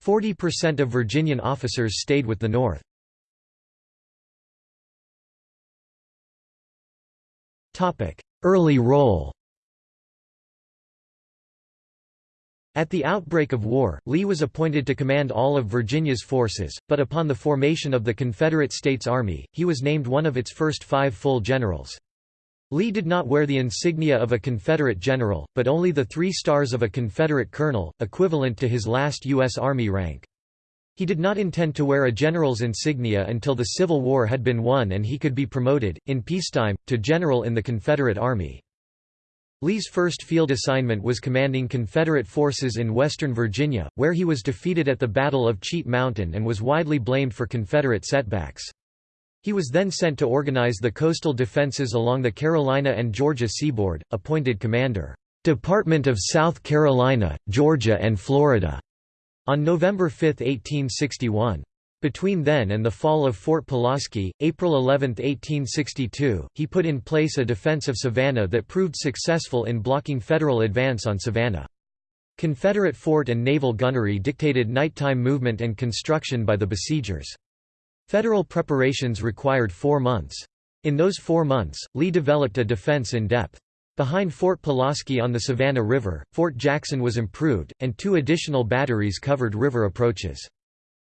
40% of Virginian officers stayed with the North. Early role At the outbreak of war, Lee was appointed to command all of Virginia's forces, but upon the formation of the Confederate States Army, he was named one of its first five full generals. Lee did not wear the insignia of a Confederate general, but only the three stars of a Confederate colonel, equivalent to his last U.S. Army rank. He did not intend to wear a general's insignia until the Civil War had been won and he could be promoted, in peacetime, to general in the Confederate Army. Lee's first field assignment was commanding Confederate forces in western Virginia, where he was defeated at the Battle of Cheat Mountain and was widely blamed for Confederate setbacks. He was then sent to organize the coastal defenses along the Carolina and Georgia seaboard, appointed commander, Department of South Carolina, Georgia and Florida, on November 5, 1861. Between then and the fall of Fort Pulaski, April 11, 1862, he put in place a defense of Savannah that proved successful in blocking Federal advance on Savannah. Confederate fort and naval gunnery dictated nighttime movement and construction by the besiegers. Federal preparations required four months. In those four months, Lee developed a defense in depth. Behind Fort Pulaski on the Savannah River, Fort Jackson was improved, and two additional batteries covered river approaches.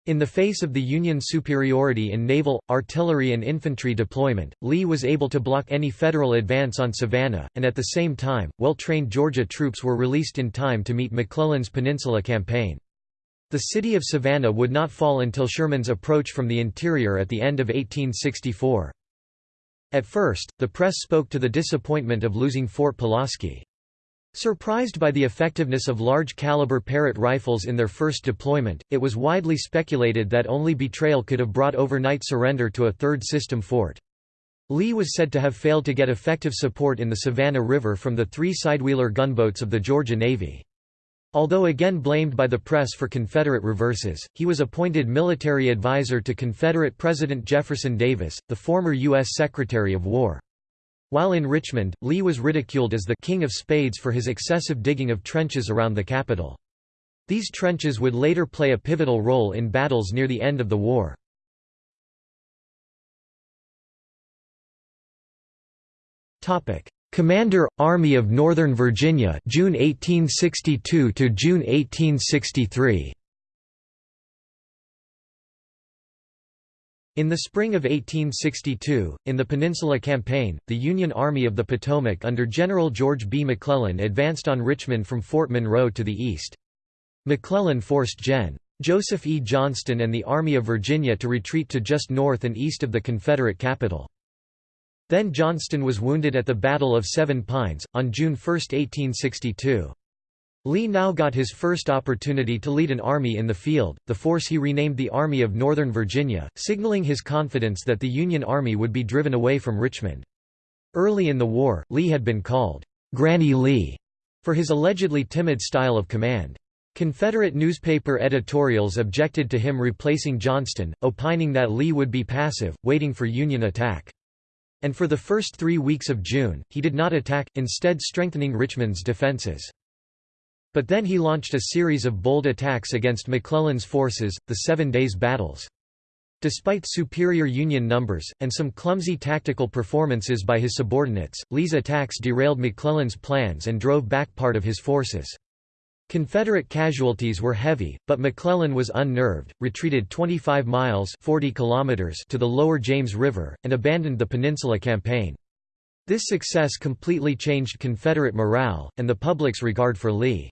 In the face of the Union superiority in naval, artillery and infantry deployment, Lee was able to block any Federal advance on Savannah, and at the same time, well-trained Georgia troops were released in time to meet McClellan's Peninsula Campaign. The city of Savannah would not fall until Sherman's approach from the interior at the end of 1864. At first, the press spoke to the disappointment of losing Fort Pulaski. Surprised by the effectiveness of large-caliber Parrott rifles in their first deployment, it was widely speculated that only betrayal could have brought overnight surrender to a third-system fort. Lee was said to have failed to get effective support in the Savannah River from the three sidewheeler gunboats of the Georgia Navy. Although again blamed by the press for Confederate reverses, he was appointed military advisor to Confederate President Jefferson Davis, the former U.S. Secretary of War. While in Richmond, Lee was ridiculed as the «King of Spades» for his excessive digging of trenches around the capital. These trenches would later play a pivotal role in battles near the end of the war. Commander, Army of Northern Virginia June 1862 to June 1863 In the spring of 1862, in the Peninsula Campaign, the Union Army of the Potomac under General George B. McClellan advanced on Richmond from Fort Monroe to the east. McClellan forced Gen. Joseph E. Johnston and the Army of Virginia to retreat to just north and east of the Confederate capital. Then Johnston was wounded at the Battle of Seven Pines, on June 1, 1862. Lee now got his first opportunity to lead an army in the field, the force he renamed the Army of Northern Virginia, signaling his confidence that the Union Army would be driven away from Richmond. Early in the war, Lee had been called, "'Granny Lee' for his allegedly timid style of command. Confederate newspaper editorials objected to him replacing Johnston, opining that Lee would be passive, waiting for Union attack. And for the first three weeks of June, he did not attack, instead strengthening Richmond's defenses. But then he launched a series of bold attacks against McClellan's forces, the Seven Days Battles. Despite superior Union numbers, and some clumsy tactical performances by his subordinates, Lee's attacks derailed McClellan's plans and drove back part of his forces. Confederate casualties were heavy, but McClellan was unnerved, retreated 25 miles 40 kilometers to the lower James River, and abandoned the Peninsula Campaign. This success completely changed Confederate morale, and the public's regard for Lee.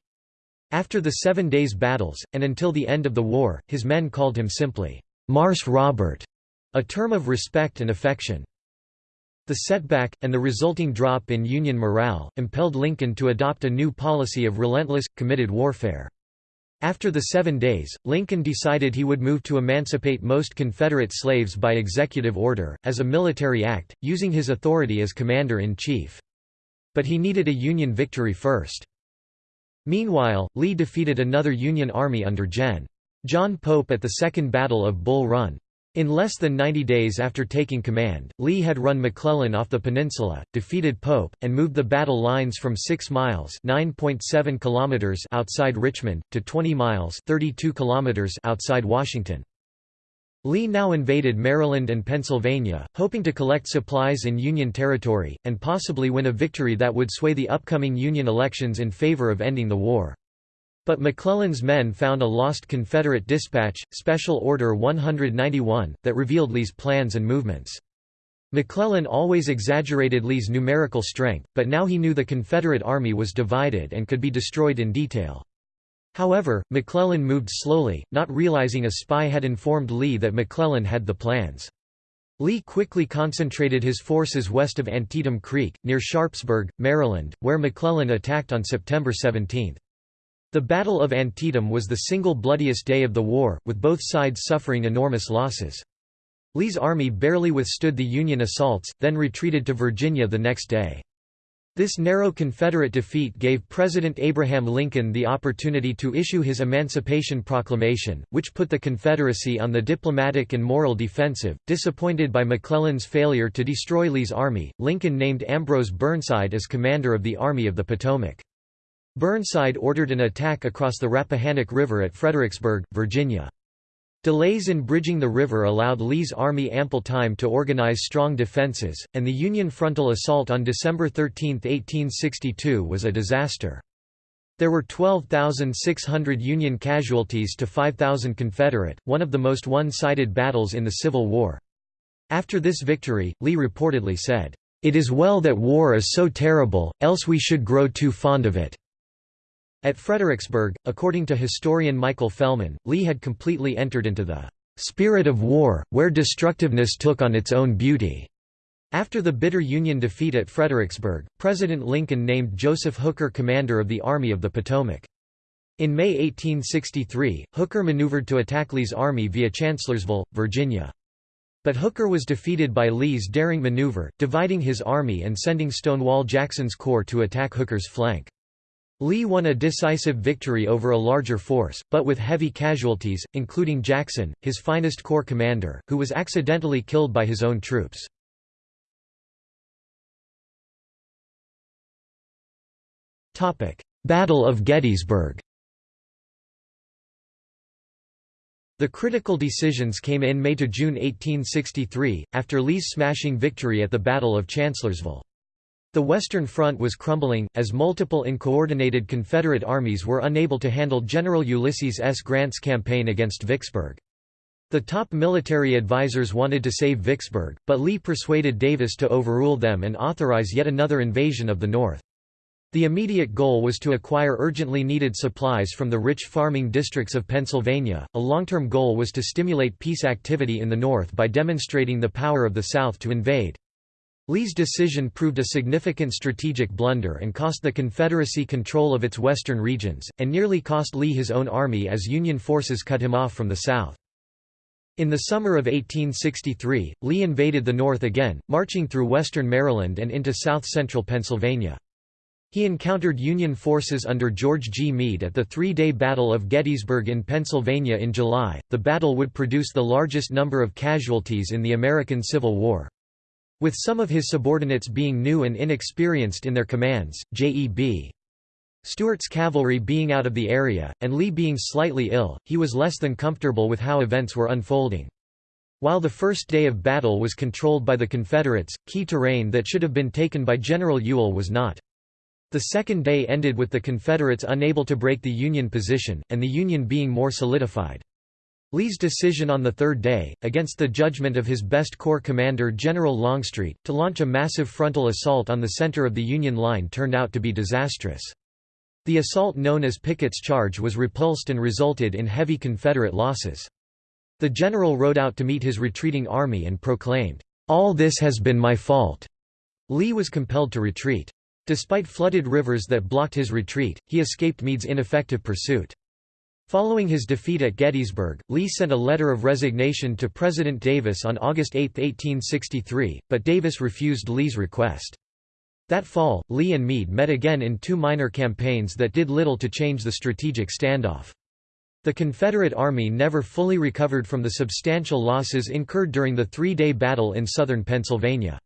After the Seven Days Battles, and until the end of the war, his men called him simply, Marse Robert, a term of respect and affection. The setback, and the resulting drop in Union morale, impelled Lincoln to adopt a new policy of relentless, committed warfare. After the Seven Days, Lincoln decided he would move to emancipate most Confederate slaves by executive order, as a military act, using his authority as commander-in-chief. But he needed a Union victory first. Meanwhile, Lee defeated another Union army under Gen. John Pope at the Second Battle of Bull Run. In less than 90 days after taking command, Lee had run McClellan off the peninsula, defeated Pope, and moved the battle lines from 6 miles kilometers outside Richmond, to 20 miles 32 kilometers outside Washington. Lee now invaded Maryland and Pennsylvania, hoping to collect supplies in Union territory, and possibly win a victory that would sway the upcoming Union elections in favor of ending the war. But McClellan's men found a lost Confederate dispatch, Special Order 191, that revealed Lee's plans and movements. McClellan always exaggerated Lee's numerical strength, but now he knew the Confederate Army was divided and could be destroyed in detail. However, McClellan moved slowly, not realizing a spy had informed Lee that McClellan had the plans. Lee quickly concentrated his forces west of Antietam Creek, near Sharpsburg, Maryland, where McClellan attacked on September 17. The Battle of Antietam was the single bloodiest day of the war, with both sides suffering enormous losses. Lee's army barely withstood the Union assaults, then retreated to Virginia the next day. This narrow Confederate defeat gave President Abraham Lincoln the opportunity to issue his Emancipation Proclamation, which put the Confederacy on the diplomatic and moral defensive. Disappointed by McClellan's failure to destroy Lee's army, Lincoln named Ambrose Burnside as commander of the Army of the Potomac. Burnside ordered an attack across the Rappahannock River at Fredericksburg, Virginia. Delays in bridging the river allowed Lee's army ample time to organize strong defenses, and the Union frontal assault on December 13, 1862 was a disaster. There were 12,600 Union casualties to 5,000 Confederate, one of the most one-sided battles in the Civil War. After this victory, Lee reportedly said, "...it is well that war is so terrible, else we should grow too fond of it." At Fredericksburg, according to historian Michael Fellman, Lee had completely entered into the "...spirit of war, where destructiveness took on its own beauty." After the bitter Union defeat at Fredericksburg, President Lincoln named Joseph Hooker commander of the Army of the Potomac. In May 1863, Hooker maneuvered to attack Lee's army via Chancellorsville, Virginia. But Hooker was defeated by Lee's daring maneuver, dividing his army and sending Stonewall Jackson's corps to attack Hooker's flank. Lee won a decisive victory over a larger force, but with heavy casualties, including Jackson, his finest corps commander, who was accidentally killed by his own troops. Battle of Gettysburg The critical decisions came in May–June 1863, after Lee's smashing victory at the Battle of Chancellorsville. The Western Front was crumbling, as multiple uncoordinated Confederate armies were unable to handle General Ulysses S. Grant's campaign against Vicksburg. The top military advisers wanted to save Vicksburg, but Lee persuaded Davis to overrule them and authorize yet another invasion of the North. The immediate goal was to acquire urgently needed supplies from the rich farming districts of Pennsylvania. A long term goal was to stimulate peace activity in the North by demonstrating the power of the South to invade. Lee's decision proved a significant strategic blunder and cost the Confederacy control of its western regions, and nearly cost Lee his own army as Union forces cut him off from the south. In the summer of 1863, Lee invaded the North again, marching through western Maryland and into south-central Pennsylvania. He encountered Union forces under George G. Meade at the three-day Battle of Gettysburg in Pennsylvania in July. The battle would produce the largest number of casualties in the American Civil War. With some of his subordinates being new and inexperienced in their commands, J.E.B. Stuart's cavalry being out of the area, and Lee being slightly ill, he was less than comfortable with how events were unfolding. While the first day of battle was controlled by the Confederates, key terrain that should have been taken by General Ewell was not. The second day ended with the Confederates unable to break the Union position, and the Union being more solidified. Lee's decision on the third day, against the judgment of his best corps commander General Longstreet, to launch a massive frontal assault on the center of the Union line turned out to be disastrous. The assault known as Pickett's Charge was repulsed and resulted in heavy Confederate losses. The general rode out to meet his retreating army and proclaimed, "'All this has been my fault." Lee was compelled to retreat. Despite flooded rivers that blocked his retreat, he escaped Meade's ineffective pursuit. Following his defeat at Gettysburg, Lee sent a letter of resignation to President Davis on August 8, 1863, but Davis refused Lee's request. That fall, Lee and Meade met again in two minor campaigns that did little to change the strategic standoff. The Confederate Army never fully recovered from the substantial losses incurred during the three-day battle in southern Pennsylvania.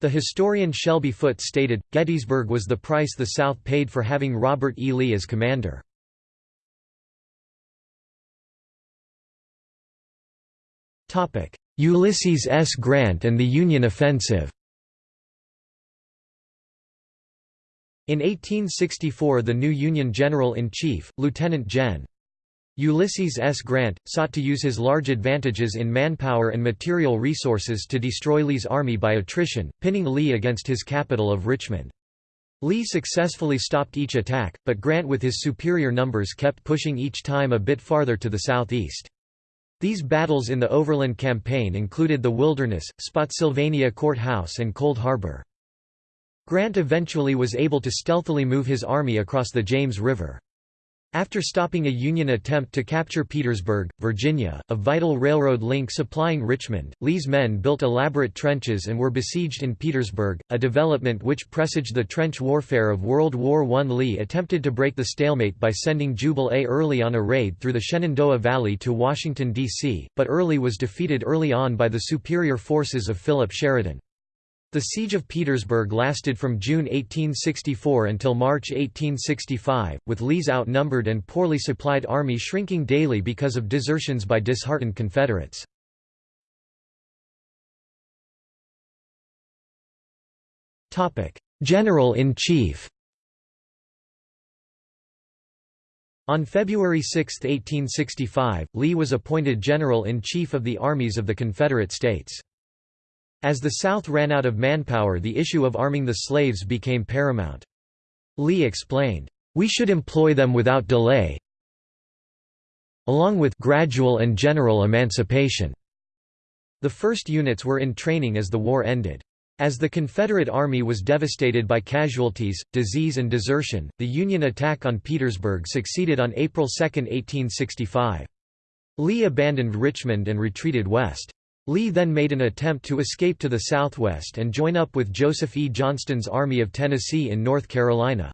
The historian Shelby Foote stated, Gettysburg was the price the South paid for having Robert E. Lee as commander. Ulysses S. Grant and the Union Offensive In 1864 the new Union General-in-Chief, Lieutenant Gen. Ulysses S. Grant, sought to use his large advantages in manpower and material resources to destroy Lee's army by attrition, pinning Lee against his capital of Richmond. Lee successfully stopped each attack, but Grant with his superior numbers kept pushing each time a bit farther to the southeast. These battles in the Overland Campaign included the Wilderness, Spotsylvania Courthouse and Cold Harbor. Grant eventually was able to stealthily move his army across the James River. After stopping a Union attempt to capture Petersburg, Virginia, a vital railroad link supplying Richmond, Lee's men built elaborate trenches and were besieged in Petersburg, a development which presaged the trench warfare of World War I. Lee attempted to break the stalemate by sending Jubal A. Early on a raid through the Shenandoah Valley to Washington, D.C., but Early was defeated early on by the superior forces of Philip Sheridan. The Siege of Petersburg lasted from June 1864 until March 1865, with Lee's outnumbered and poorly supplied army shrinking daily because of desertions by disheartened Confederates. General-in-Chief On February 6, 1865, Lee was appointed General-in-Chief of the Armies of the Confederate States. As the South ran out of manpower the issue of arming the slaves became paramount. Lee explained, "...we should employ them without delay along with gradual and general emancipation." The first units were in training as the war ended. As the Confederate Army was devastated by casualties, disease and desertion, the Union attack on Petersburg succeeded on April 2, 1865. Lee abandoned Richmond and retreated west. Lee then made an attempt to escape to the southwest and join up with Joseph E. Johnston's Army of Tennessee in North Carolina.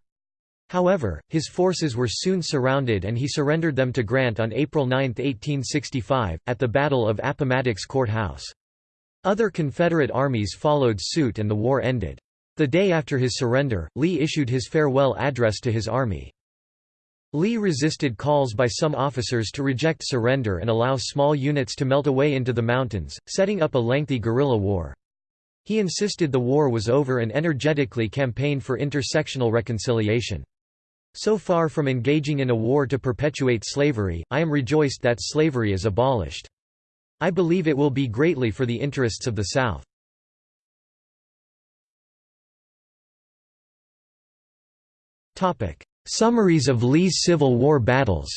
However, his forces were soon surrounded and he surrendered them to Grant on April 9, 1865, at the Battle of Appomattox Court House. Other Confederate armies followed suit and the war ended. The day after his surrender, Lee issued his farewell address to his army. Lee resisted calls by some officers to reject surrender and allow small units to melt away into the mountains, setting up a lengthy guerrilla war. He insisted the war was over and energetically campaigned for intersectional reconciliation. So far from engaging in a war to perpetuate slavery, I am rejoiced that slavery is abolished. I believe it will be greatly for the interests of the South. Summaries of Lee's Civil War battles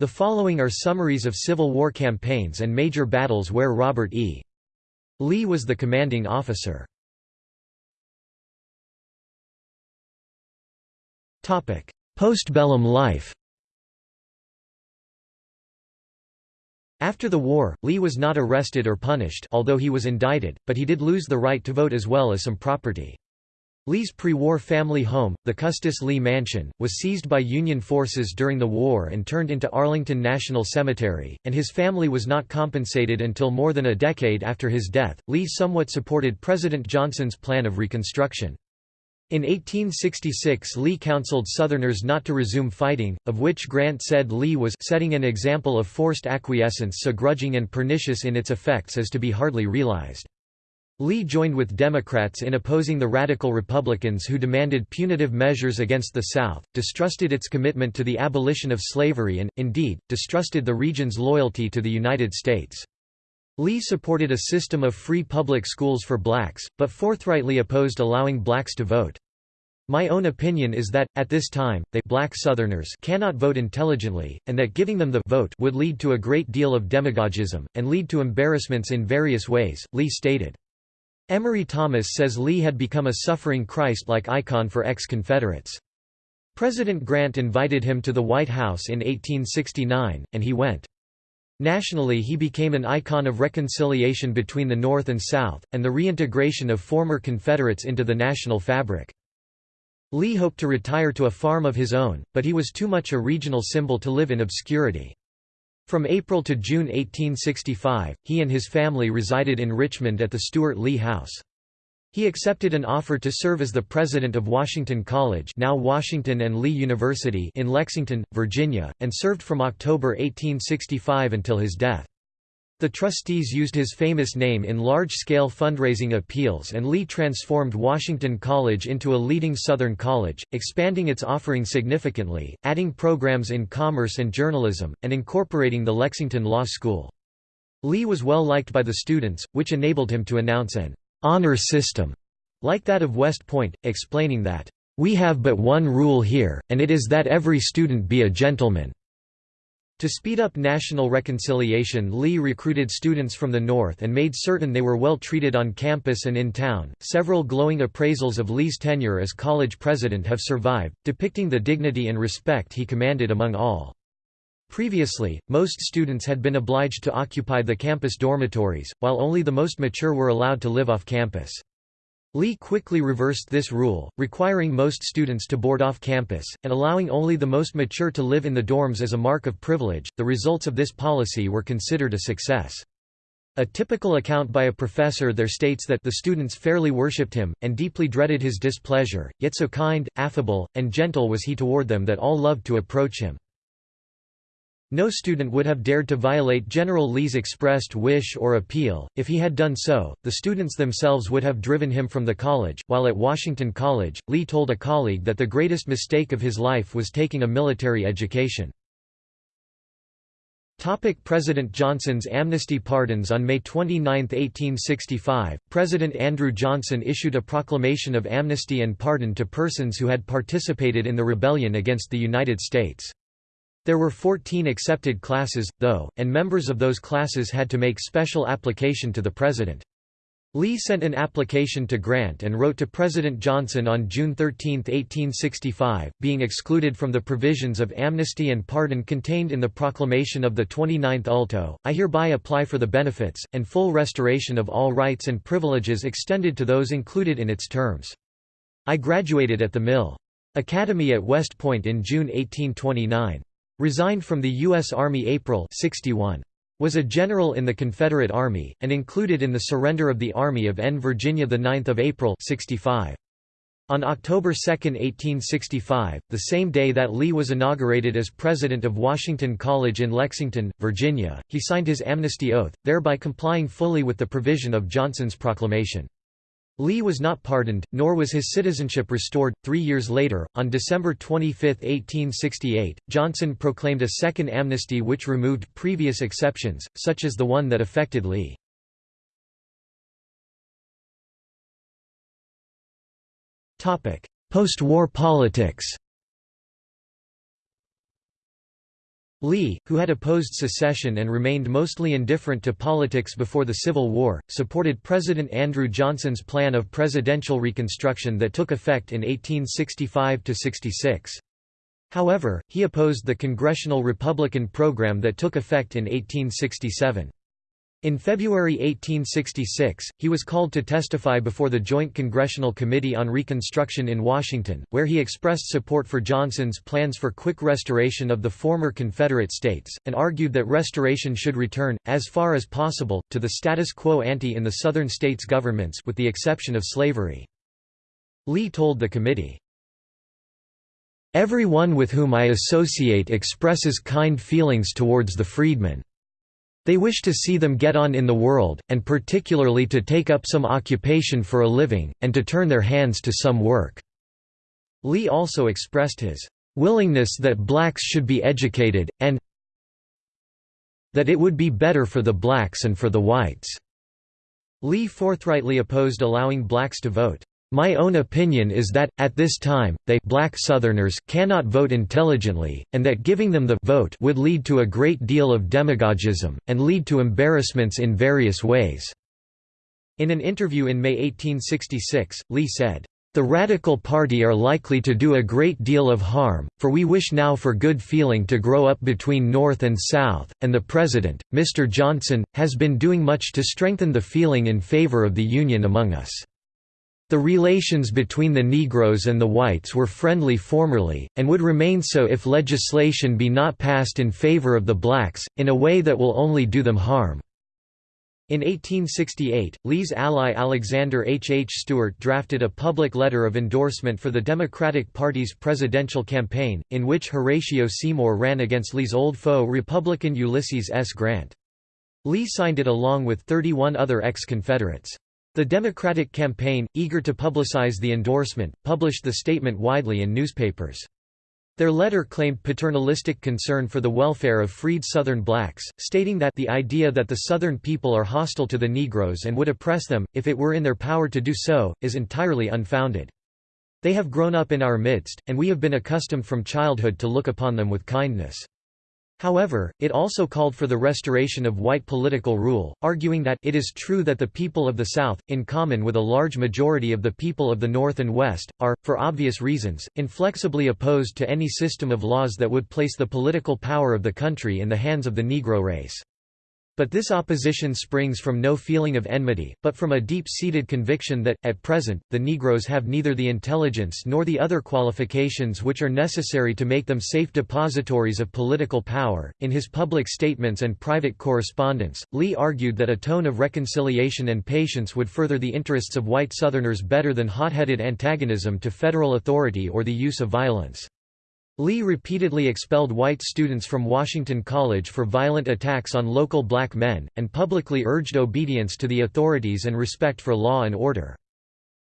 The following are summaries of Civil War campaigns and major battles where Robert E. Lee was the commanding officer. Postbellum life After the war, Lee was not arrested or punished although he was indicted, but he did lose the right to vote as well as some property. Lee's pre-war family home, the Custis Lee Mansion, was seized by Union forces during the war and turned into Arlington National Cemetery, and his family was not compensated until more than a decade after his death. Lee somewhat supported President Johnson's plan of Reconstruction. In 1866 Lee counseled Southerners not to resume fighting, of which Grant said Lee was setting an example of forced acquiescence so grudging and pernicious in its effects as to be hardly realized. Lee joined with Democrats in opposing the radical Republicans who demanded punitive measures against the South, distrusted its commitment to the abolition of slavery and, indeed, distrusted the region's loyalty to the United States. Lee supported a system of free public schools for blacks, but forthrightly opposed allowing blacks to vote. My own opinion is that, at this time, they black Southerners cannot vote intelligently, and that giving them the vote would lead to a great deal of demagogism, and lead to embarrassments in various ways, Lee stated. Emory Thomas says Lee had become a suffering Christ-like icon for ex-Confederates. President Grant invited him to the White House in 1869, and he went. Nationally he became an icon of reconciliation between the North and South, and the reintegration of former Confederates into the national fabric. Lee hoped to retire to a farm of his own, but he was too much a regional symbol to live in obscurity. From April to June 1865, he and his family resided in Richmond at the Stewart Lee House. He accepted an offer to serve as the president of Washington College now Washington and Lee University in Lexington, Virginia, and served from October 1865 until his death. The trustees used his famous name in large-scale fundraising appeals and Lee transformed Washington College into a leading Southern college, expanding its offering significantly, adding programs in commerce and journalism, and incorporating the Lexington Law School. Lee was well liked by the students, which enabled him to announce an honor system, like that of West Point, explaining that, "...we have but one rule here, and it is that every student be a gentleman." To speed up national reconciliation Lee recruited students from the North and made certain they were well treated on campus and in town. Several glowing appraisals of Lee's tenure as college president have survived, depicting the dignity and respect he commanded among all. Previously, most students had been obliged to occupy the campus dormitories, while only the most mature were allowed to live off campus. Lee quickly reversed this rule, requiring most students to board off campus, and allowing only the most mature to live in the dorms as a mark of privilege. The results of this policy were considered a success. A typical account by a professor there states that the students fairly worshipped him, and deeply dreaded his displeasure, yet so kind, affable, and gentle was he toward them that all loved to approach him. No student would have dared to violate General Lee's expressed wish or appeal. If he had done so, the students themselves would have driven him from the college. While at Washington College, Lee told a colleague that the greatest mistake of his life was taking a military education. Topic President Johnson's amnesty pardons On May 29, 1865, President Andrew Johnson issued a proclamation of amnesty and pardon to persons who had participated in the rebellion against the United States. There were 14 accepted classes, though, and members of those classes had to make special application to the President. Lee sent an application to Grant and wrote to President Johnson on June 13, 1865, being excluded from the provisions of amnesty and pardon contained in the proclamation of the 29th ulto, I hereby apply for the benefits, and full restoration of all rights and privileges extended to those included in its terms. I graduated at the Mill. Academy at West Point in June 1829. Resigned from the U.S. Army April 61. Was a general in the Confederate Army, and included in the surrender of the Army of N. Virginia 9 April 65. On October 2, 1865, the same day that Lee was inaugurated as president of Washington College in Lexington, Virginia, he signed his amnesty oath, thereby complying fully with the provision of Johnson's proclamation. Lee was not pardoned, nor was his citizenship restored. Three years later, on December 25, 1868, Johnson proclaimed a second amnesty which removed previous exceptions, such as the one that affected Lee. Post-war politics Lee, who had opposed secession and remained mostly indifferent to politics before the Civil War, supported President Andrew Johnson's plan of presidential reconstruction that took effect in 1865–66. However, he opposed the Congressional Republican program that took effect in 1867. In February 1866, he was called to testify before the Joint Congressional Committee on Reconstruction in Washington, where he expressed support for Johnson's plans for quick restoration of the former Confederate states, and argued that restoration should return, as far as possible, to the status quo ante in the Southern states' governments with the exception of slavery. Lee told the committee, "...everyone with whom I associate expresses kind feelings towards the freedmen. They wish to see them get on in the world, and particularly to take up some occupation for a living, and to turn their hands to some work." Lee also expressed his "...willingness that blacks should be educated, and that it would be better for the blacks and for the whites." Lee forthrightly opposed allowing blacks to vote. My own opinion is that, at this time, they black Southerners cannot vote intelligently, and that giving them the vote would lead to a great deal of demagogism, and lead to embarrassments in various ways." In an interview in May 1866, Lee said, "...the Radical Party are likely to do a great deal of harm, for we wish now for good feeling to grow up between North and South, and the President, Mr. Johnson, has been doing much to strengthen the feeling in favor of the Union among us." The relations between the Negroes and the whites were friendly formerly, and would remain so if legislation be not passed in favor of the blacks, in a way that will only do them harm. In 1868, Lee's ally Alexander H. H. Stuart drafted a public letter of endorsement for the Democratic Party's presidential campaign, in which Horatio Seymour ran against Lee's old foe Republican Ulysses S. Grant. Lee signed it along with 31 other ex-Confederates. The Democratic campaign, eager to publicize the endorsement, published the statement widely in newspapers. Their letter claimed paternalistic concern for the welfare of freed Southern blacks, stating that the idea that the Southern people are hostile to the Negroes and would oppress them, if it were in their power to do so, is entirely unfounded. They have grown up in our midst, and we have been accustomed from childhood to look upon them with kindness. However, it also called for the restoration of white political rule, arguing that it is true that the people of the South, in common with a large majority of the people of the North and West, are, for obvious reasons, inflexibly opposed to any system of laws that would place the political power of the country in the hands of the Negro race. But this opposition springs from no feeling of enmity, but from a deep-seated conviction that, at present, the Negroes have neither the intelligence nor the other qualifications which are necessary to make them safe depositories of political power. In his public statements and private correspondence, Lee argued that a tone of reconciliation and patience would further the interests of white Southerners better than hot-headed antagonism to federal authority or the use of violence. Lee repeatedly expelled white students from Washington College for violent attacks on local black men, and publicly urged obedience to the authorities and respect for law and order.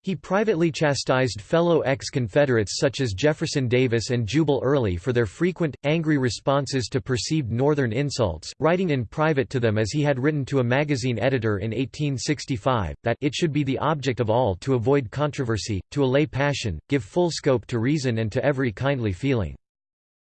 He privately chastised fellow ex-Confederates such as Jefferson Davis and Jubal Early for their frequent, angry responses to perceived Northern insults, writing in private to them as he had written to a magazine editor in 1865, that it should be the object of all to avoid controversy, to allay passion, give full scope to reason and to every kindly feeling.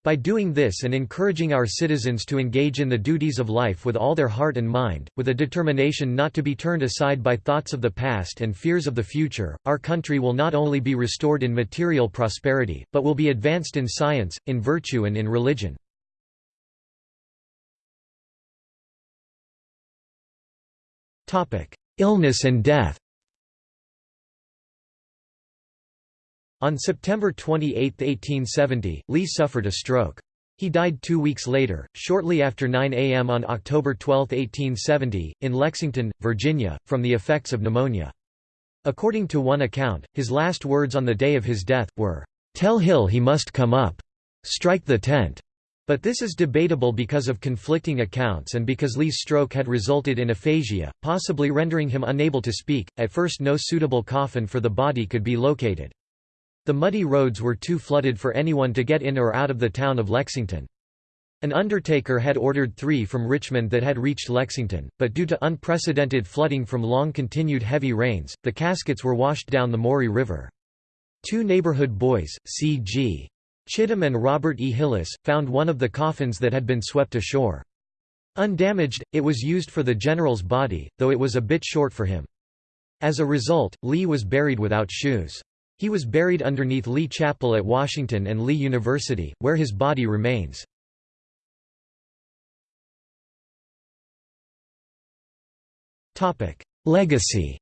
By doing this and encouraging our citizens to engage in the duties of life with all their heart and mind, with a determination not to be turned aside by thoughts of the past and fears of the future, our country will not only be restored in material prosperity, but will be advanced in science, in virtue and in religion. Illness and death On September 28, 1870, Lee suffered a stroke. He died two weeks later, shortly after 9 a.m. on October 12, 1870, in Lexington, Virginia, from the effects of pneumonia. According to one account, his last words on the day of his death, were, "'Tell Hill he must come up. Strike the tent.' But this is debatable because of conflicting accounts and because Lee's stroke had resulted in aphasia, possibly rendering him unable to speak. At first, no suitable coffin for the body could be located. The muddy roads were too flooded for anyone to get in or out of the town of Lexington. An undertaker had ordered three from Richmond that had reached Lexington, but due to unprecedented flooding from long-continued heavy rains, the caskets were washed down the Maury River. Two neighborhood boys, C.G. Chittum and Robert E. Hillis, found one of the coffins that had been swept ashore. Undamaged, it was used for the general's body, though it was a bit short for him. As a result, Lee was buried without shoes. He was buried underneath Lee Chapel at Washington and Lee University, where his body remains. Legacy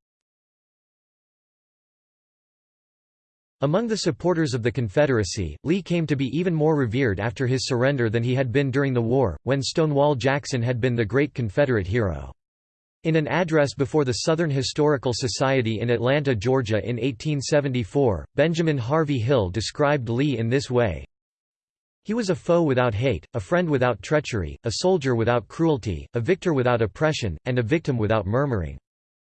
Among the supporters of the Confederacy, Lee came to be even more revered after his surrender than he had been during the war, when Stonewall Jackson had been the great Confederate hero. In an address before the Southern Historical Society in Atlanta, Georgia in 1874, Benjamin Harvey Hill described Lee in this way, he was a foe without hate, a friend without treachery, a soldier without cruelty, a victor without oppression, and a victim without murmuring.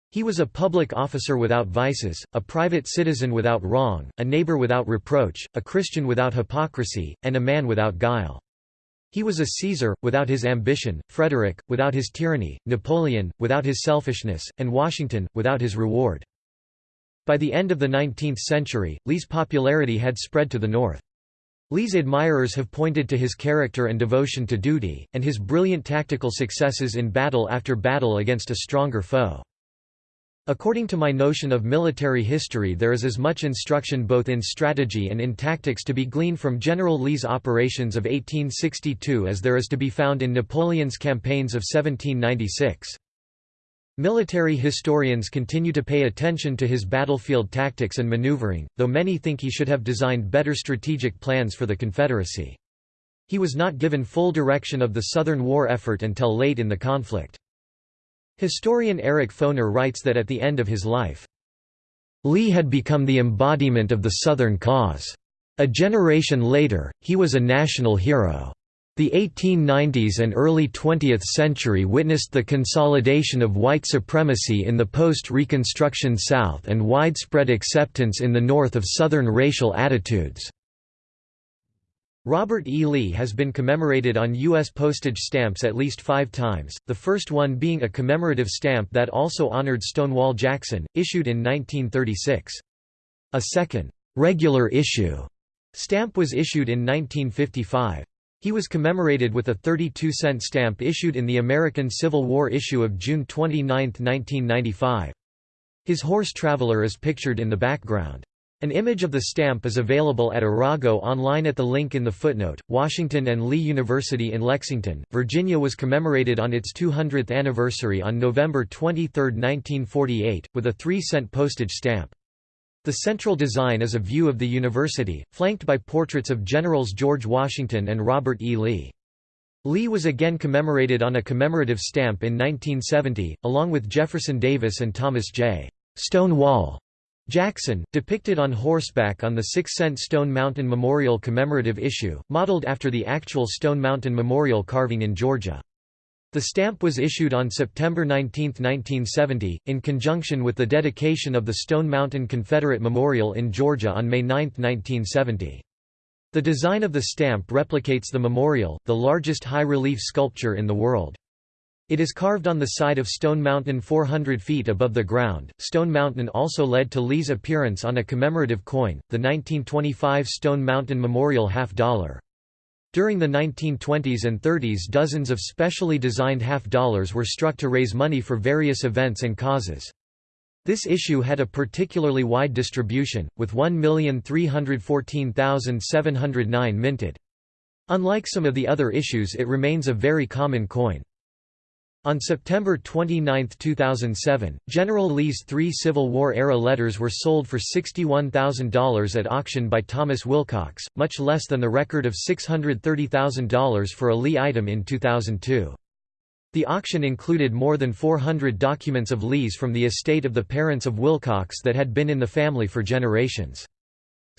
He was a public officer without vices, a private citizen without wrong, a neighbor without reproach, a Christian without hypocrisy, and a man without guile. He was a Caesar, without his ambition, Frederick, without his tyranny, Napoleon, without his selfishness, and Washington, without his reward. By the end of the 19th century, Lee's popularity had spread to the north. Lee's admirers have pointed to his character and devotion to duty, and his brilliant tactical successes in battle after battle against a stronger foe. According to my notion of military history there is as much instruction both in strategy and in tactics to be gleaned from General Lee's operations of 1862 as there is to be found in Napoleon's campaigns of 1796. Military historians continue to pay attention to his battlefield tactics and maneuvering, though many think he should have designed better strategic plans for the Confederacy. He was not given full direction of the Southern war effort until late in the conflict. Historian Eric Foner writes that at the end of his life, Lee had become the embodiment of the Southern cause. A generation later, he was a national hero. The 1890s and early 20th century witnessed the consolidation of white supremacy in the post-Reconstruction South and widespread acceptance in the North of Southern racial attitudes. Robert E. Lee has been commemorated on U.S. postage stamps at least five times, the first one being a commemorative stamp that also honored Stonewall Jackson, issued in 1936. A second, regular issue stamp was issued in 1955. He was commemorated with a 32-cent stamp issued in the American Civil War issue of June 29, 1995. His horse Traveler is pictured in the background. An image of the stamp is available at Arago online at the link in the footnote. Washington and Lee University in Lexington, Virginia was commemorated on its 200th anniversary on November 23, 1948, with a 3 cent postage stamp. The central design is a view of the university, flanked by portraits of Generals George Washington and Robert E. Lee. Lee was again commemorated on a commemorative stamp in 1970, along with Jefferson Davis and Thomas J. Stonewall Jackson, depicted on horseback on the six-cent Stone Mountain Memorial commemorative issue, modeled after the actual Stone Mountain Memorial carving in Georgia. The stamp was issued on September 19, 1970, in conjunction with the dedication of the Stone Mountain Confederate Memorial in Georgia on May 9, 1970. The design of the stamp replicates the memorial, the largest high-relief sculpture in the world. It is carved on the side of Stone Mountain 400 feet above the ground. Stone Mountain also led to Lee's appearance on a commemorative coin, the 1925 Stone Mountain Memorial half dollar. During the 1920s and 30s dozens of specially designed half dollars were struck to raise money for various events and causes. This issue had a particularly wide distribution, with 1,314,709 minted. Unlike some of the other issues it remains a very common coin. On September 29, 2007, General Lee's three Civil War-era letters were sold for $61,000 at auction by Thomas Wilcox, much less than the record of $630,000 for a Lee item in 2002. The auction included more than 400 documents of Lee's from the estate of the parents of Wilcox that had been in the family for generations.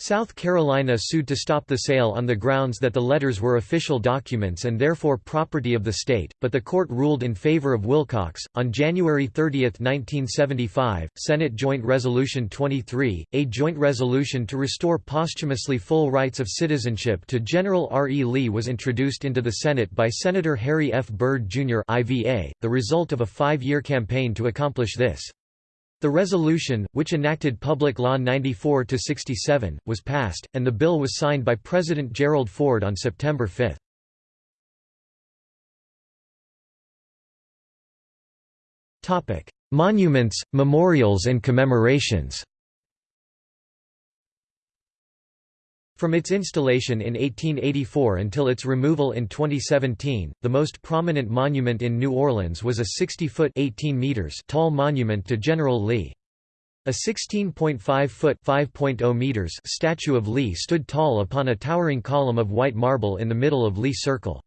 South Carolina sued to stop the sale on the grounds that the letters were official documents and therefore property of the state, but the court ruled in favor of Wilcox. On January 30, 1975, Senate Joint Resolution 23, a joint resolution to restore posthumously full rights of citizenship to General R. E. Lee, was introduced into the Senate by Senator Harry F. Byrd, Jr., IVA, the result of a five year campaign to accomplish this. The resolution, which enacted Public Law 94-67, was passed, and the bill was signed by President Gerald Ford on September 5. Monuments, memorials and commemorations From its installation in 1884 until its removal in 2017, the most prominent monument in New Orleans was a 60-foot (18 meters) tall monument to General Lee. A 16.5-foot (5.0 meters) statue of Lee stood tall upon a towering column of white marble in the middle of Lee Circle.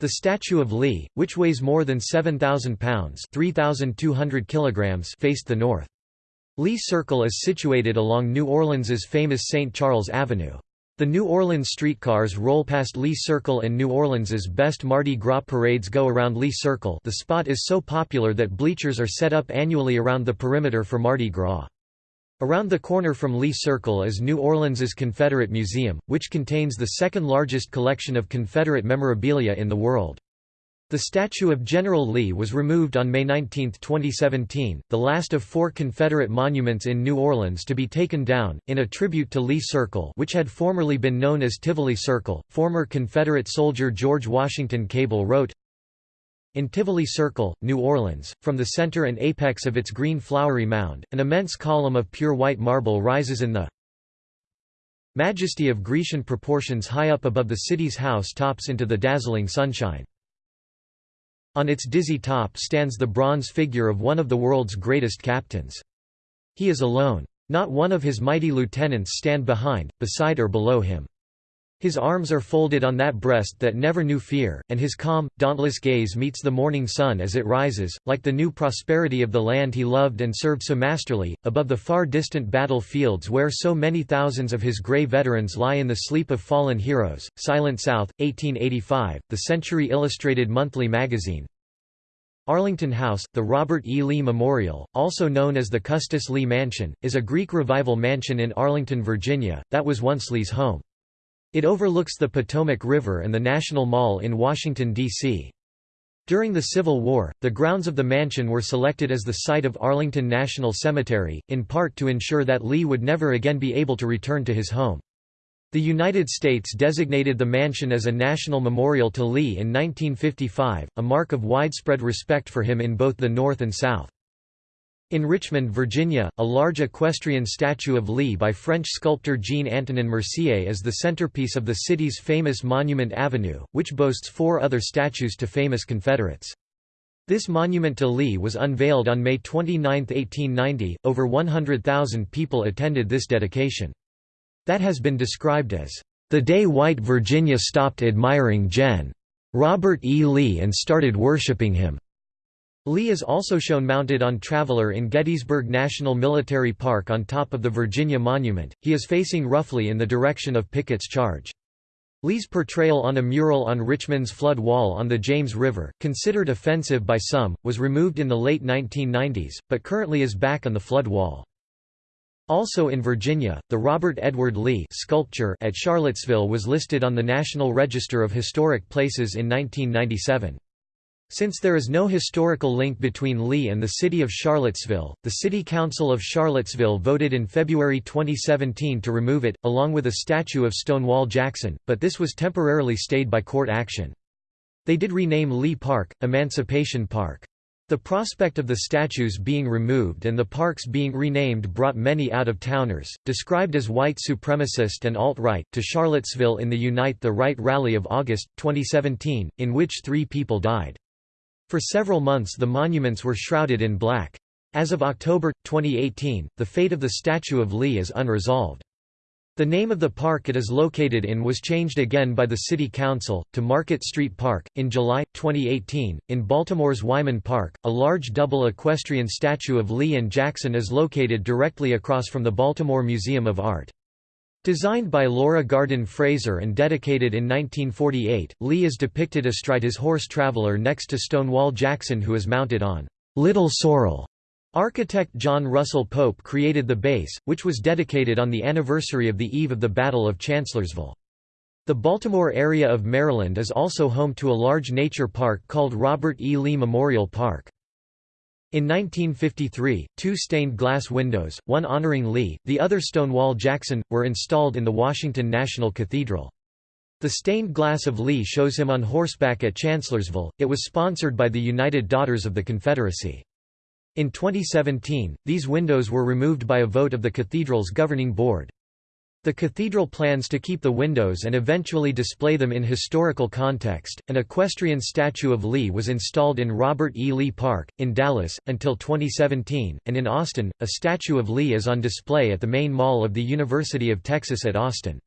The statue of Lee, which weighs more than 7,000 pounds (3,200 kilograms), faced the north. Lee Circle is situated along New Orleans's famous St. Charles Avenue. The New Orleans streetcars roll past Lee Circle and New Orleans's best Mardi Gras parades go around Lee Circle the spot is so popular that bleachers are set up annually around the perimeter for Mardi Gras. Around the corner from Lee Circle is New Orleans's Confederate Museum, which contains the second largest collection of Confederate memorabilia in the world. The statue of General Lee was removed on May 19, 2017, the last of four Confederate monuments in New Orleans to be taken down, in a tribute to Lee Circle which had formerly been known as Tivoli Circle. Former Confederate soldier George Washington Cable wrote, in Tivoli Circle, New Orleans, from the center and apex of its green flowery mound, an immense column of pure white marble rises in the majesty of Grecian proportions high up above the city's house tops into the dazzling sunshine. On its dizzy top stands the bronze figure of one of the world's greatest captains. He is alone. Not one of his mighty lieutenants stand behind, beside or below him. His arms are folded on that breast that never knew fear, and his calm, dauntless gaze meets the morning sun as it rises, like the new prosperity of the land he loved and served so masterly, above the far distant battle fields where so many thousands of his grey veterans lie in the sleep of fallen heroes. Silent South, 1885, The Century Illustrated Monthly Magazine, Arlington House, the Robert E. Lee Memorial, also known as the Custis Lee Mansion, is a Greek Revival mansion in Arlington, Virginia, that was once Lee's home. It overlooks the Potomac River and the National Mall in Washington, D.C. During the Civil War, the grounds of the mansion were selected as the site of Arlington National Cemetery, in part to ensure that Lee would never again be able to return to his home. The United States designated the mansion as a national memorial to Lee in 1955, a mark of widespread respect for him in both the North and South. In Richmond, Virginia, a large equestrian statue of Lee by French sculptor Jean-Antonin Mercié is the centerpiece of the city's famous Monument Avenue, which boasts four other statues to famous Confederates. This monument to Lee was unveiled on May 29, 1890. Over 100,000 people attended this dedication. That has been described as, "...the day white Virginia stopped admiring Gen. Robert E. Lee and started worshipping him." Lee is also shown mounted on Traveler in Gettysburg National Military Park on top of the Virginia Monument. He is facing roughly in the direction of Pickett's charge. Lee's portrayal on a mural on Richmond's flood wall on the James River, considered offensive by some, was removed in the late 1990s, but currently is back on the flood wall. Also in Virginia, the Robert Edward Lee sculpture at Charlottesville was listed on the National Register of Historic Places in 1997. Since there is no historical link between Lee and the city of Charlottesville, the City Council of Charlottesville voted in February 2017 to remove it, along with a statue of Stonewall Jackson, but this was temporarily stayed by court action. They did rename Lee Park, Emancipation Park. The prospect of the statues being removed and the parks being renamed brought many out-of-towners, described as white supremacist and alt-right, to Charlottesville in the Unite the Right rally of August, 2017, in which three people died. For several months the monuments were shrouded in black. As of October, 2018, the fate of the statue of Lee is unresolved. The name of the park it is located in was changed again by the City Council, to Market Street Park. In July, 2018, in Baltimore's Wyman Park, a large double equestrian statue of Lee and Jackson is located directly across from the Baltimore Museum of Art. Designed by Laura Garden Fraser and dedicated in 1948, Lee is depicted astride his horse Traveler next to Stonewall Jackson who is mounted on Little Sorrel. Architect John Russell Pope created the base, which was dedicated on the anniversary of the eve of the Battle of Chancellorsville. The Baltimore area of Maryland is also home to a large nature park called Robert E. Lee Memorial Park. In 1953, two stained glass windows, one honoring Lee, the other Stonewall Jackson, were installed in the Washington National Cathedral. The stained glass of Lee shows him on horseback at Chancellorsville. It was sponsored by the United Daughters of the Confederacy. In 2017, these windows were removed by a vote of the cathedral's governing board. The cathedral plans to keep the windows and eventually display them in historical context. An equestrian statue of Lee was installed in Robert E. Lee Park, in Dallas, until 2017, and in Austin, a statue of Lee is on display at the main mall of the University of Texas at Austin.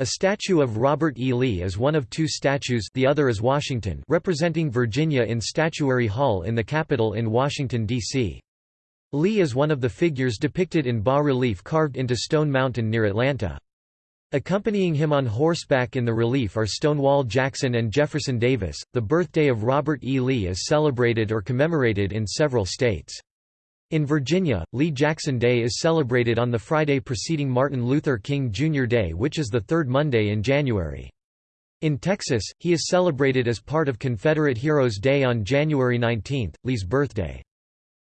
A statue of Robert E. Lee is one of two statues the other is Washington representing Virginia in Statuary Hall in the Capitol in Washington, D.C. Lee is one of the figures depicted in bas-relief carved into Stone Mountain near Atlanta. Accompanying him on horseback in the relief are Stonewall Jackson and Jefferson Davis. The birthday of Robert E. Lee is celebrated or commemorated in several states. In Virginia, Lee Jackson Day is celebrated on the Friday preceding Martin Luther King Jr. Day, which is the third Monday in January. In Texas, he is celebrated as part of Confederate Heroes Day on January 19, Lee's birthday.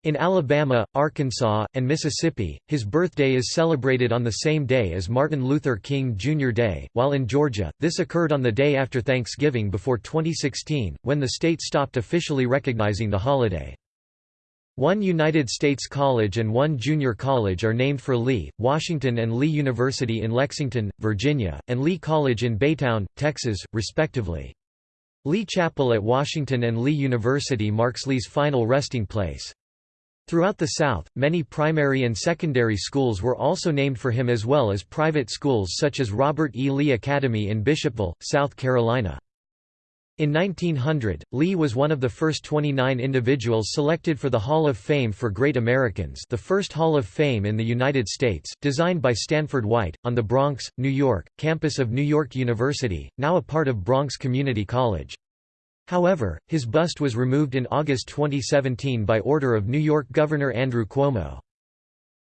In Alabama, Arkansas, and Mississippi, his birthday is celebrated on the same day as Martin Luther King Jr. Day, while in Georgia, this occurred on the day after Thanksgiving before 2016, when the state stopped officially recognizing the holiday. One United States college and one junior college are named for Lee, Washington and Lee University in Lexington, Virginia, and Lee College in Baytown, Texas, respectively. Lee Chapel at Washington and Lee University marks Lee's final resting place. Throughout the South, many primary and secondary schools were also named for him as well as private schools such as Robert E. Lee Academy in Bishopville, South Carolina. In 1900, Lee was one of the first 29 individuals selected for the Hall of Fame for Great Americans the first Hall of Fame in the United States, designed by Stanford White, on the Bronx, New York, campus of New York University, now a part of Bronx Community College. However, his bust was removed in August 2017 by order of New York Governor Andrew Cuomo.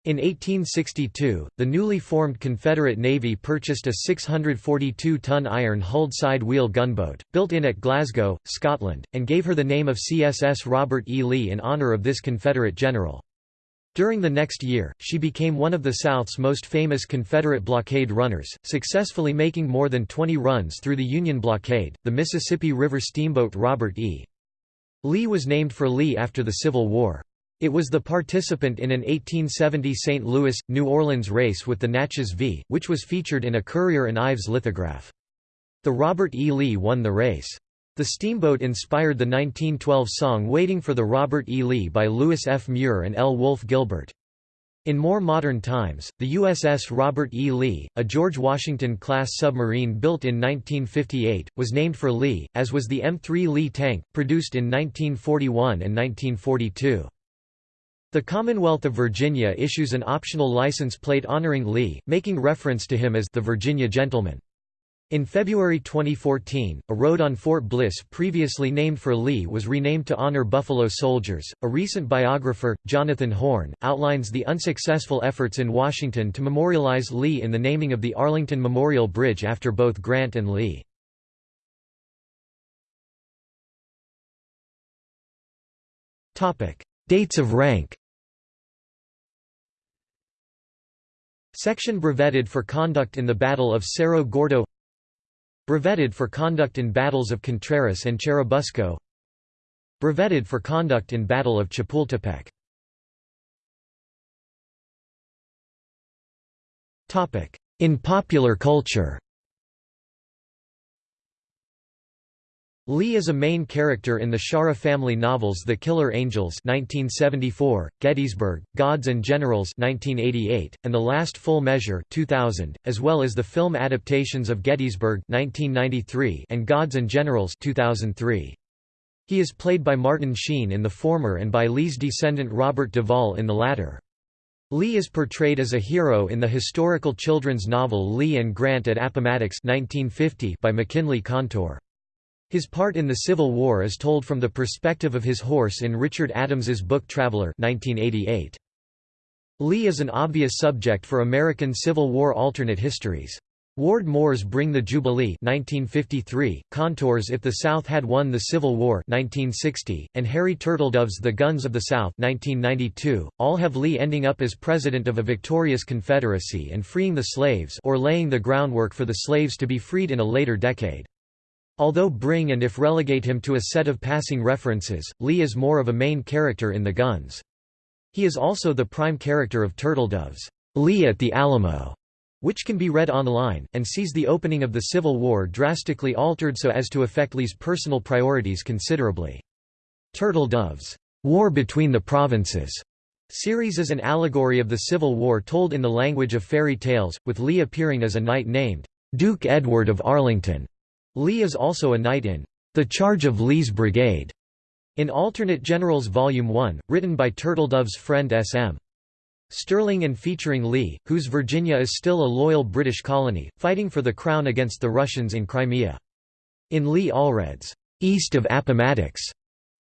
In 1862, the newly formed Confederate Navy purchased a 642-ton iron-hulled side-wheel gunboat, built in at Glasgow, Scotland, and gave her the name of CSS Robert E. Lee in honor of this Confederate general. During the next year, she became one of the South's most famous Confederate blockade runners, successfully making more than 20 runs through the Union blockade. The Mississippi River steamboat Robert E. Lee was named for Lee after the Civil War. It was the participant in an 1870 St. Louis, New Orleans race with the Natchez V, which was featured in a Currier and Ives lithograph. The Robert E. Lee won the race. The steamboat inspired the 1912 song Waiting for the Robert E. Lee by Lewis F. Muir and L. Wolfe Gilbert. In more modern times, the USS Robert E. Lee, a George Washington-class submarine built in 1958, was named for Lee, as was the M3 Lee tank, produced in 1941 and 1942. The Commonwealth of Virginia issues an optional license plate honoring Lee, making reference to him as the Virginia Gentleman. In February 2014, a road on Fort Bliss previously named for Lee was renamed to honor Buffalo soldiers. A recent biographer, Jonathan Horn, outlines the unsuccessful efforts in Washington to memorialize Lee in the naming of the Arlington Memorial Bridge after both Grant and Lee. Topic: Dates of rank Section brevetted for conduct in the Battle of Cerro Gordo Brevetted for conduct in battles of Contreras and Churubusco Brevetted for conduct in Battle of Chapultepec. In popular culture Lee is a main character in the Shaara family novels The Killer Angels 1974, Gettysburg, Gods and Generals 1988, and The Last Full Measure 2000, as well as the film adaptations of Gettysburg 1993 and Gods and Generals 2003. He is played by Martin Sheen in the former and by Lee's descendant Robert Duvall in the latter. Lee is portrayed as a hero in the historical children's novel Lee and Grant at Appomattox 1950 by MacKinlay Kantor. His part in the Civil War is told from the perspective of his horse in Richard Adams's book Traveller 1988. Lee is an obvious subject for American Civil War alternate histories. Ward Moore's Bring the Jubilee 1953, Kantor's If the South Had Won the Civil War 1960, and Harry Turtledove's The Guns of the South 1992, all have Lee ending up as president of a victorious Confederacy and freeing the slaves or laying the groundwork for the slaves to be freed in a later decade. Although bring and if relegate him to a set of passing references, Lee is more of a main character in the Guns. He is also the prime character of Turtledove's Lee at the Alamo, which can be read online, and sees the opening of the Civil War drastically altered so as to affect Lee's personal priorities considerably. Turtledove's War Between the Provinces series is an allegory of the Civil War told in the language of fairy tales, with Lee appearing as a knight named Duke Edward of Arlington. Lee is also a knight in The Charge of Lee's Brigade, in Alternate Generals Volume 1, written by Turtledove's friend S.M. Stirling and featuring Lee, whose Virginia is still a loyal British colony, fighting for the crown against the Russians in Crimea. In Lee Allred's East of Appomattox,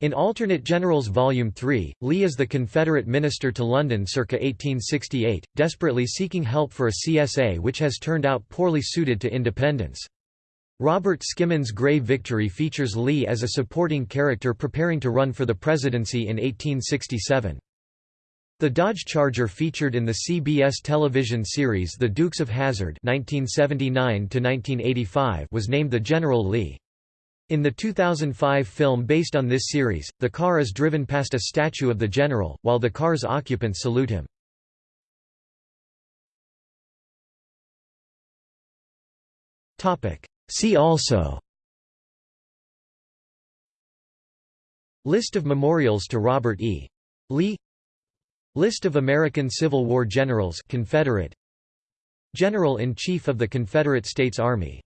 in Alternate Generals Volume 3, Lee is the Confederate minister to London circa 1868, desperately seeking help for a CSA which has turned out poorly suited to independence. Robert Skimin's Grey Victory features Lee as a supporting character preparing to run for the presidency in 1867. The Dodge Charger featured in the CBS television series The Dukes of Hazzard 1979 was named the General Lee. In the 2005 film based on this series, the car is driven past a statue of the general, while the car's occupants salute him. See also List of memorials to Robert E. Lee. List of American Civil War generals Confederate. General-in-Chief of the Confederate States Army